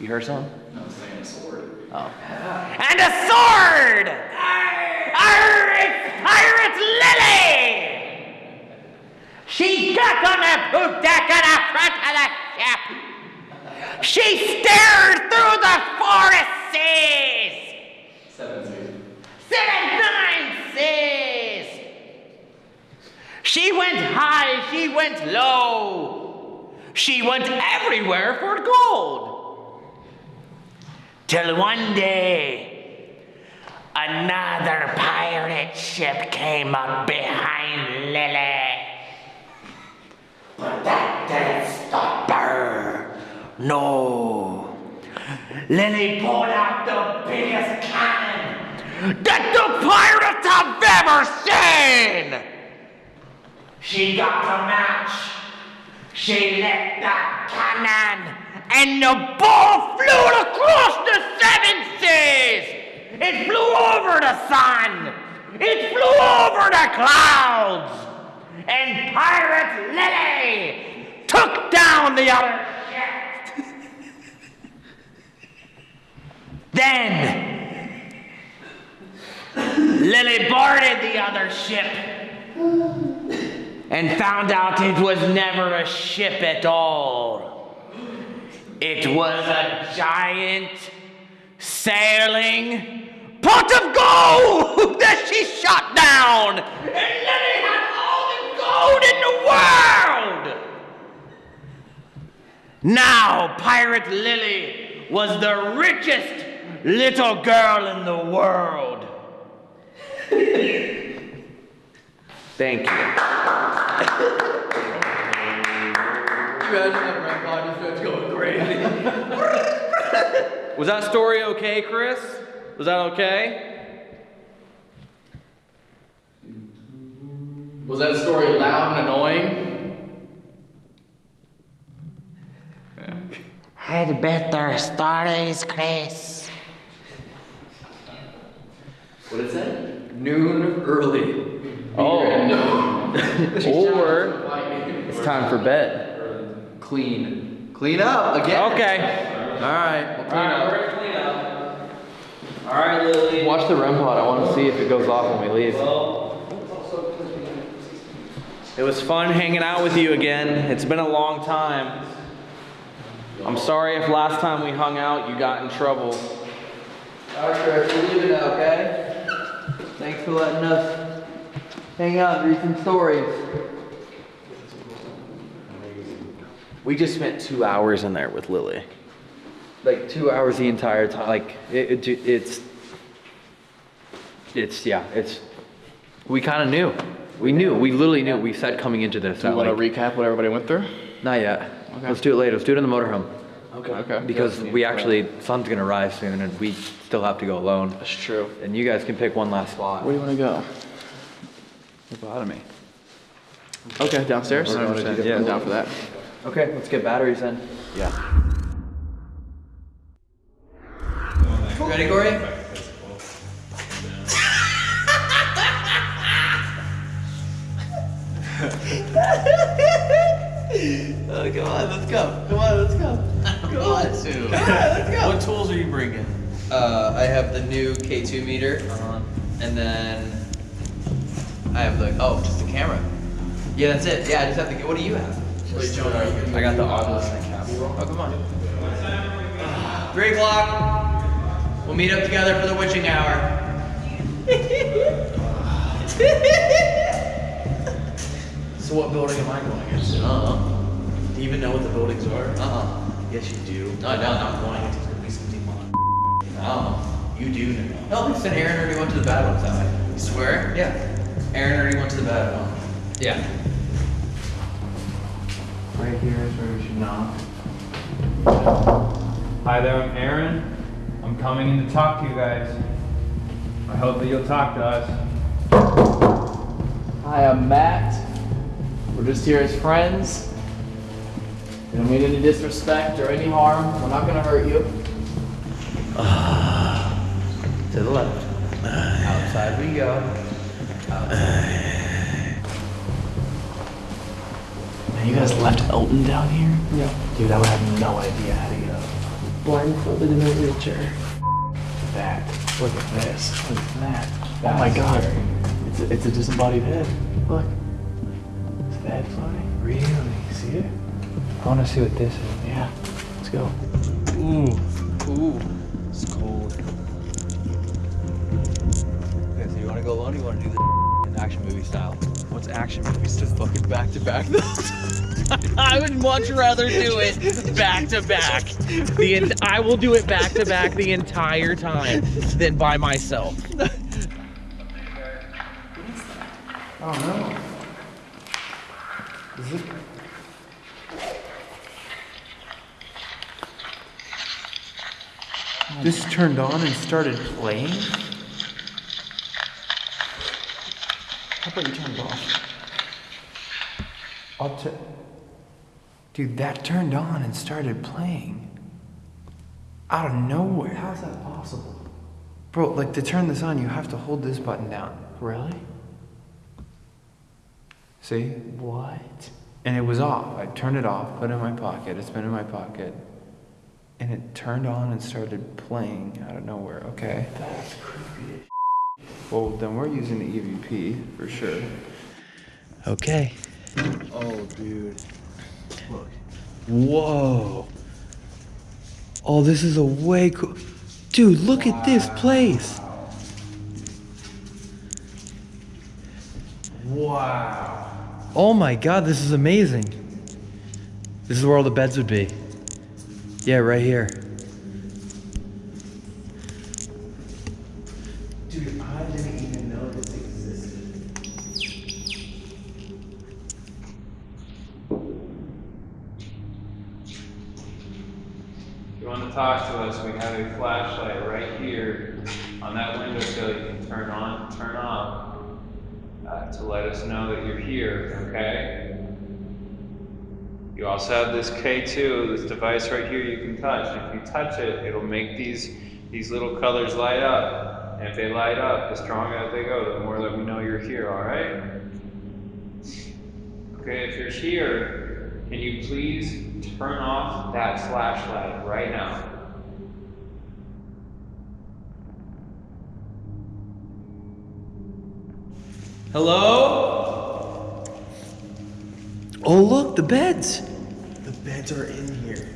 You heard something? No, it's saying a sword. Oh. And a sword! Arr, it's Pirate Lily! She got on the poop deck in the front of the ship. She stared through the forest seas. Seven seas. Seven nine seas. She went high, she went low. She went everywhere for gold. Till one day, another pirate ship came up behind Lily. But that didn't stop her. No. Lily pulled out the biggest cannon that the pirates have ever seen. She got the match. She lit the cannon, and the ball flew across the seven seas. It flew over the sun. It flew over the clouds. And Pirate Lily took down the other ship. then Lily boarded the other ship and found out it was never a ship at all. It was a giant sailing pot of gold that she shot down. And Lily had all the gold in the world. Now, Pirate Lily was the richest little girl in the world. Thank you. Imagine that grandpa just starts going crazy. Was that story okay, Chris? Was that okay? Was that story loud and annoying? Had better stories, Chris. What is that? Noon early. Oh. or it's time for bed. Clean. Clean up again. Okay. All right. We'll clean All right, up. clean up. All right, Lily. Watch the REM pod. I want to see if it goes off when we leave. It was fun hanging out with you again. It's been a long time. I'm sorry if last time we hung out you got in trouble. All right, Chris, we're leaving now, okay? Thanks for letting us hang out and read some stories. We just spent two hours in there with Lily. Like two hours the entire time. Like it, it it's it's yeah. It's we kind of knew. We knew. We literally knew. We said coming into this. Do you want to like, recap what everybody went through? Not yet. Okay. Let's do it later. Let's do it in the motorhome. Okay. Okay. Because we actually, sun's gonna rise soon, and we still have to go alone. That's true. And you guys can pick one last spot. Where do you want to go? Lobotomy. Okay, downstairs. Or- or- I'm down for that. Okay, let's get batteries in. Yeah. Ready, Corey? Oh, come on, let's go. Come on, let's go. Come on, let's go. What tools are you bringing? Uh, I have the new K2 meter, and then I have the oh, just the camera. Yeah, that's it. Yeah, I just have the. What do you have? I got the Oculus and cap. Oh, come on. Three o'clock. We'll meet up together for the witching hour. So what building am I going into? Uh-uh. Do you even know what the buildings are? Uh-huh. Yes, you do. No, I don't. I'm not going into the police demon. Oh. You do know. No, because then Aaron already went to the bad ones that way. You swear? Yeah. Aaron already went to the bad one. Yeah. Right here is where we should knock. Hi there, I'm Aaron. I'm coming in to talk to you guys. I hope that you'll talk to us. Hi, I'm Matt. We're just here as friends. We don't mean any disrespect or any harm. We're not gonna hurt you. Ah, to the left. Outside we go. Outside. And you guys left Elton down here? Yeah. Dude, I would have no idea how to get up. Blindfolded in a wheelchair. That. Look at this. Look at that. Oh my god. It's a, it's a disembodied head. Look. Is the head floating? Really? See it? I want to see what this is. Yeah. Let's go. Ooh. Ooh. It's cold. To go alone? You want to do this in action movie style? What's action movies? Just fucking back to back. I would much rather do it back to back. The en- I will do it back to back the entire time than by myself. Oh no. Is it? This turned on and started playing? How about you turn it off? I'll t- Dude, that turned on and started playing. Out of nowhere. How's that possible? Bro, like to turn this on, you have to hold this button down. Really? See? What? And it was off. I turned it off, put it in my pocket. It's been in my pocket. And it turned on and started playing out of nowhere. Okay. That's creepy. Well, then we're using the EVP for sure. Okay. Oh, dude. Look. Whoa. Oh, this is a way cool. Dude, look at this place. Wow. Oh my god, this is amazing. This is where all the beds would be. Yeah, right here. Dude, I didn't even know this existed. If you want to talk to us, we have a flashlight right here on that windowsill you can turn on, turn off uh, to let us know that you're here, okay? You also have this K2, this device right here you can touch. If you touch it, it'll make these, these little colors light up. And if they light up, the stronger they go, the more that we know you're here, alright? Okay, if you're here, can you please turn off that flashlight right now? Hello? Oh, look, the beds. The beds are in here.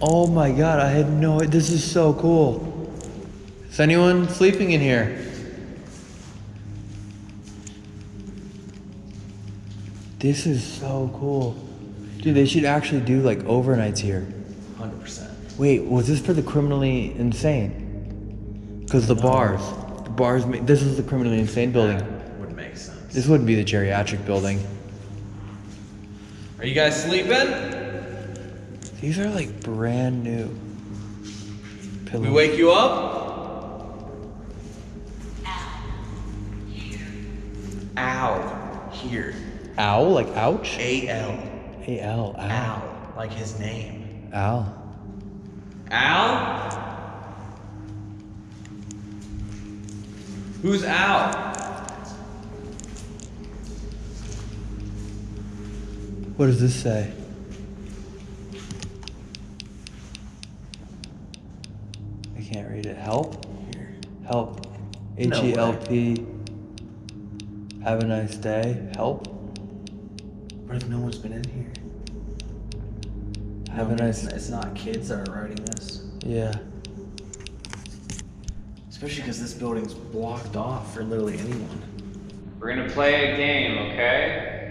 Oh my god, I had no This is so cool. Is anyone sleeping in here? This is so cool. Dude, they should actually do like overnights here. 100%. Wait, was this for the criminally insane? Because the bars. The bars, this is the criminally insane building. Would make sense. This wouldn't be the geriatric building. Are you guys sleeping? These are like brand new. Pillows. We wake you up? Ow. Here. Owl? Like ouch? A L. A L. Owl. Al. Like his name. Owl. Al? Who's Al? What does this say? I can't read it. Help? Help. H E L P. No L P. Have a nice day. Help. What if no one's been in here? Have a No, nice. It's, it's not kids that are writing this. Yeah. Especially because this building's blocked off for literally anyone. We're gonna play a game, okay?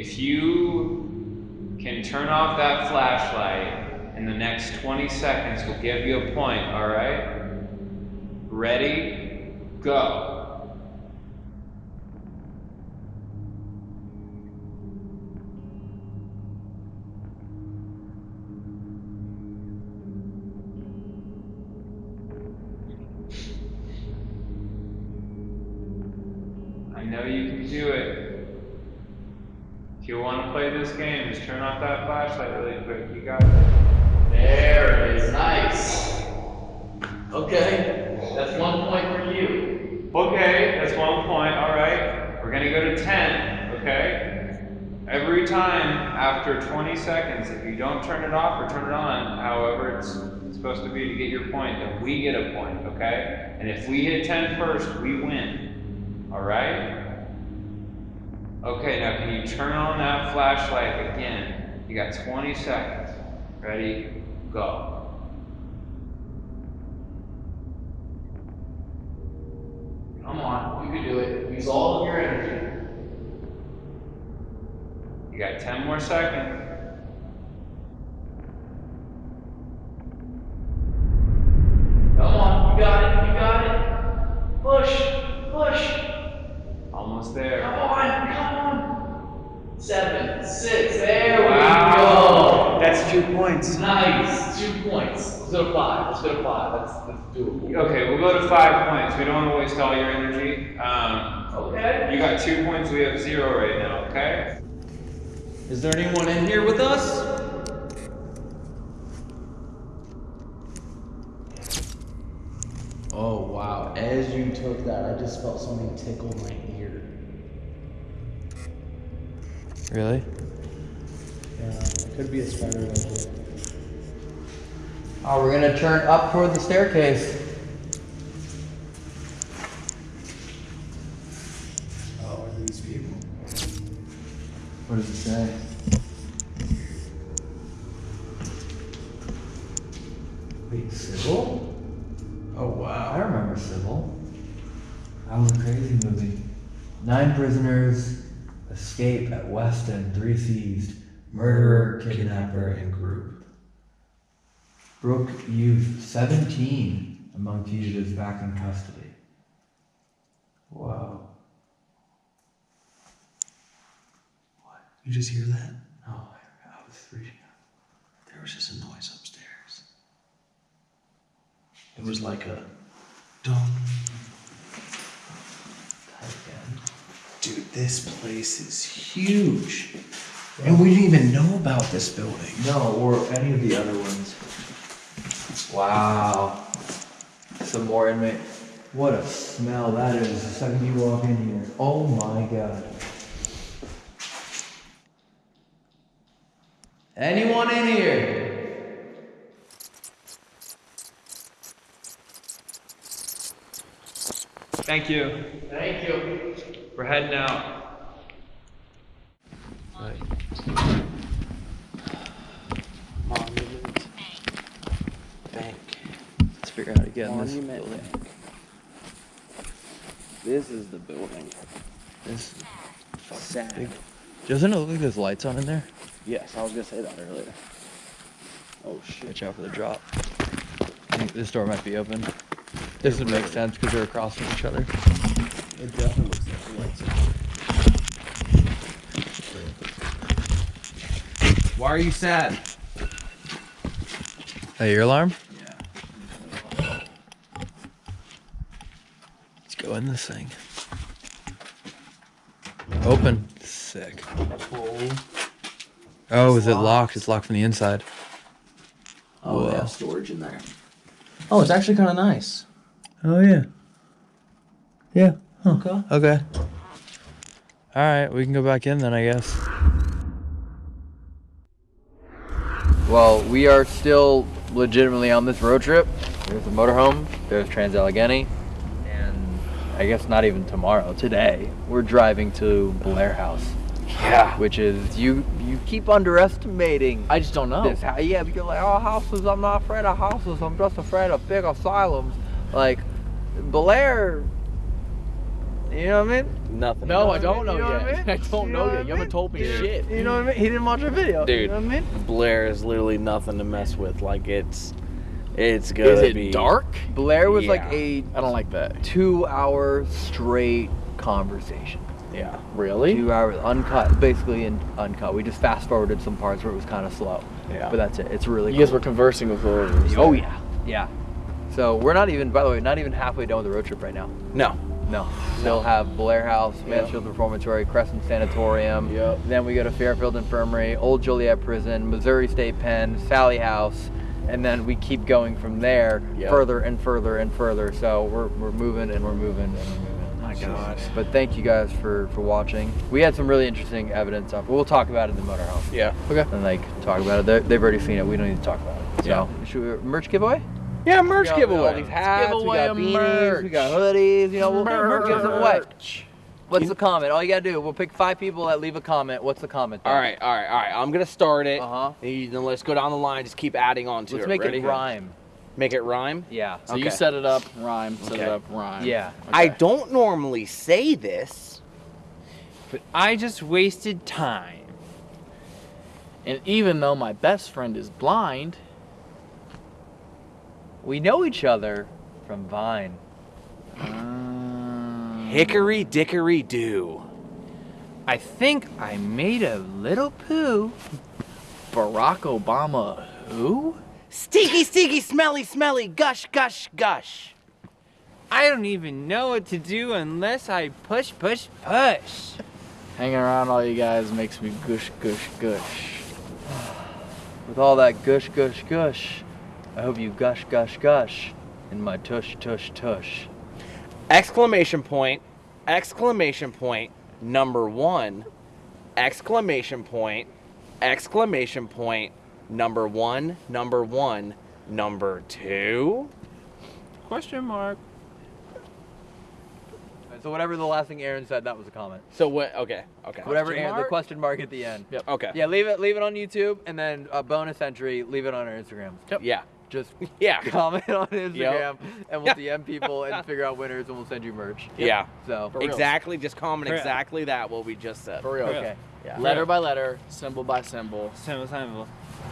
If you can turn off that flashlight in the next 20 seconds, we'll give you a point, alright? Ready? Go. I know you can do it. You want to play this game, just turn off that flashlight really quick. You got it. There it is. Nice. Okay. That's one point for you. Okay, that's one point. All right. We're gonna go to 10. Okay. every time after 20 seconds, if you don't turn it off or turn it on, however it's supposed to be to get your point, then we get a point, okay? And if we hit 10 first, we win. All right? Okay, now can you turn on that flashlight again? You got 20 seconds. Ready? Go. Come on, you can do it. Use all of your energy. You got 10 more seconds. Come on, you got it, you got it. Push, push. Almost there. Come on, come on. Seven, six, there Wow. we go. That's two points. Nice, two points. Let's go to five. Let's go to five. That's, that's doable. Okay, we'll go to five points. We don't want to waste all your energy. Um, okay. You got two points. We have zero right now. Okay. Is there anyone in here with us? Oh wow! As you took that, I just felt something tickle my ear. Really? Yeah, it could be a spider web. Oh, ah, we're gonna turn up toward the staircase. Oh, are these people? What does it say? Wait, Sybil? Oh wow. I remember Sybil. That was a crazy movie. Nine prisoners escape at West End, three seized, murderer, kidnapper, and group. Brooke Youth, 17 among fugitives back in custody. Wow. What? You just hear that? No, I, I was freaking out. There was just a noise upstairs. It was like a dong. Dude, this place is huge. And we didn't even know about this building. No, or any of the other ones. Wow. Some more inmate. What a smell that is the second you walk in here. Oh my god. Anyone in here? Thank you. Thank you. We're heading out. Monument Bank. Let's figure out how to get in this building. Bank. This is the building. This Sad. big. Doesn't it look like there's lights on in there? Yes, I was gonna say that earlier. Oh shit. Watch out for the drop. I think this door might be open. This would make sense because they're across from each other. It definitely looks like the lights are Why are you sad? Hey, your alarm? Yeah. Let's go in this thing. Open. Sick. Oh, is it locked? It's locked from the inside. Oh, they Whoa. have storage in there. Oh, it's actually kind of nice. Oh yeah. Yeah. Huh. Okay. Okay. All right, we can go back in then, I guess. Well, we are still legitimately on this road trip. There's the motorhome, there's Trans Allegheny, and I guess not even tomorrow, today, we're driving to Blair House. Yeah. Which is, you you keep underestimating. I just don't know. This, hou- yeah, because like, oh, houses, I'm not afraid of houses, I'm just afraid of big asylums. Like, Blair, you know what I mean? Nothing. You No, know I don't know You what yet. I, mean? I don't You know what yet. You haven't told me You- shit. You know what I mean? He didn't watch a video. Dude, You know what I mean? Blair is literally nothing to mess with. Like it's, it's gonna Is it be dark? Blair was like a I don't like that. two hour straight conversation. Yeah. Really? Two hours uncut, basically in uncut. We just fast forwarded some parts where it was kind of slow. Yeah. But that's it. It's really You guys cool. were conversing with whoever. Oh yeah, yeah. So we're not even, by the way, not even halfway done with the road trip right now. No. No. Still have Blair House, Mansfield Reformatory, Crescent Sanatorium. Yep. Then we go to Fairfield Infirmary, Old Joliet Prison, Missouri State Pen, Sallie House, and then we keep going from there Yep. further and further and further. So we're, we're moving and we're moving and we're moving. I God. But thank you guys for for watching. We had some really interesting evidence up. We'll talk about it in the motorhome. Yeah. Okay. And like talk about it. They're, they've already seen it. We don't need to talk about it. So should we merch giveaway? Yeah, merch We got giveaway. All these hats. Let's we got beanies. merch. We got hoodies. You know, we'll Merch. give them away. What's the comment? All you gotta do, we'll pick five people that leave a comment. What's the comment? All right, all right, all right. I'm gonna start it. Uh-huh. Then let's go down the line. Just keep adding on to it. Let's make Ready? it rhyme. Make it rhyme. Yeah. So you set it up, rhyme. Set it up, rhyme. Yeah. I don't normally say this. But I just wasted time. And even though my best friend is blind, We know each other from Vine. Hickory dickory do. I think I made a little poo. Barack Obama, who? Steaky, steaky, smelly, smelly, gush, gush, gush. I don't even know what to do unless I push, push, push. Hanging around all you guys makes me gush, gush, gush. With all that gush, gush, gush, I hope you gush, gush, gush in my tush, tush, tush. Exclamation point, exclamation point, number one, exclamation point, exclamation point, number one, number one, number two. Question mark. So whatever the last thing Aaron said, that was a comment. So what? Okay, okay. Whatever Question Aaron, the question mark at the end. Yep. Okay. Yeah, leave it leave it on YouTube and then a bonus entry, leave it on our Instagram. Yep. Yeah. Just Yeah. comment on Instagram Yep. and we'll DM people and figure out winners and we'll send you merch. Yeah. So Exactly. Just comment For real. exactly that what we just said. For real. Okay. Yeah. Letter by letter, symbol by symbol. Symbol, symbol.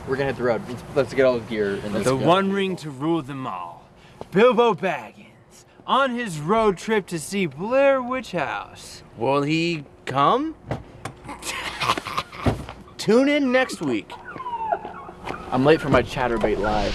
We're gonna hit the road. Let's, let's get all the gear in this. The one ring to rule them all. Bilbo Baggins on his road trip to see Blair Witch House. Will he come? Tune in next week. I'm late for my Chaturbate live.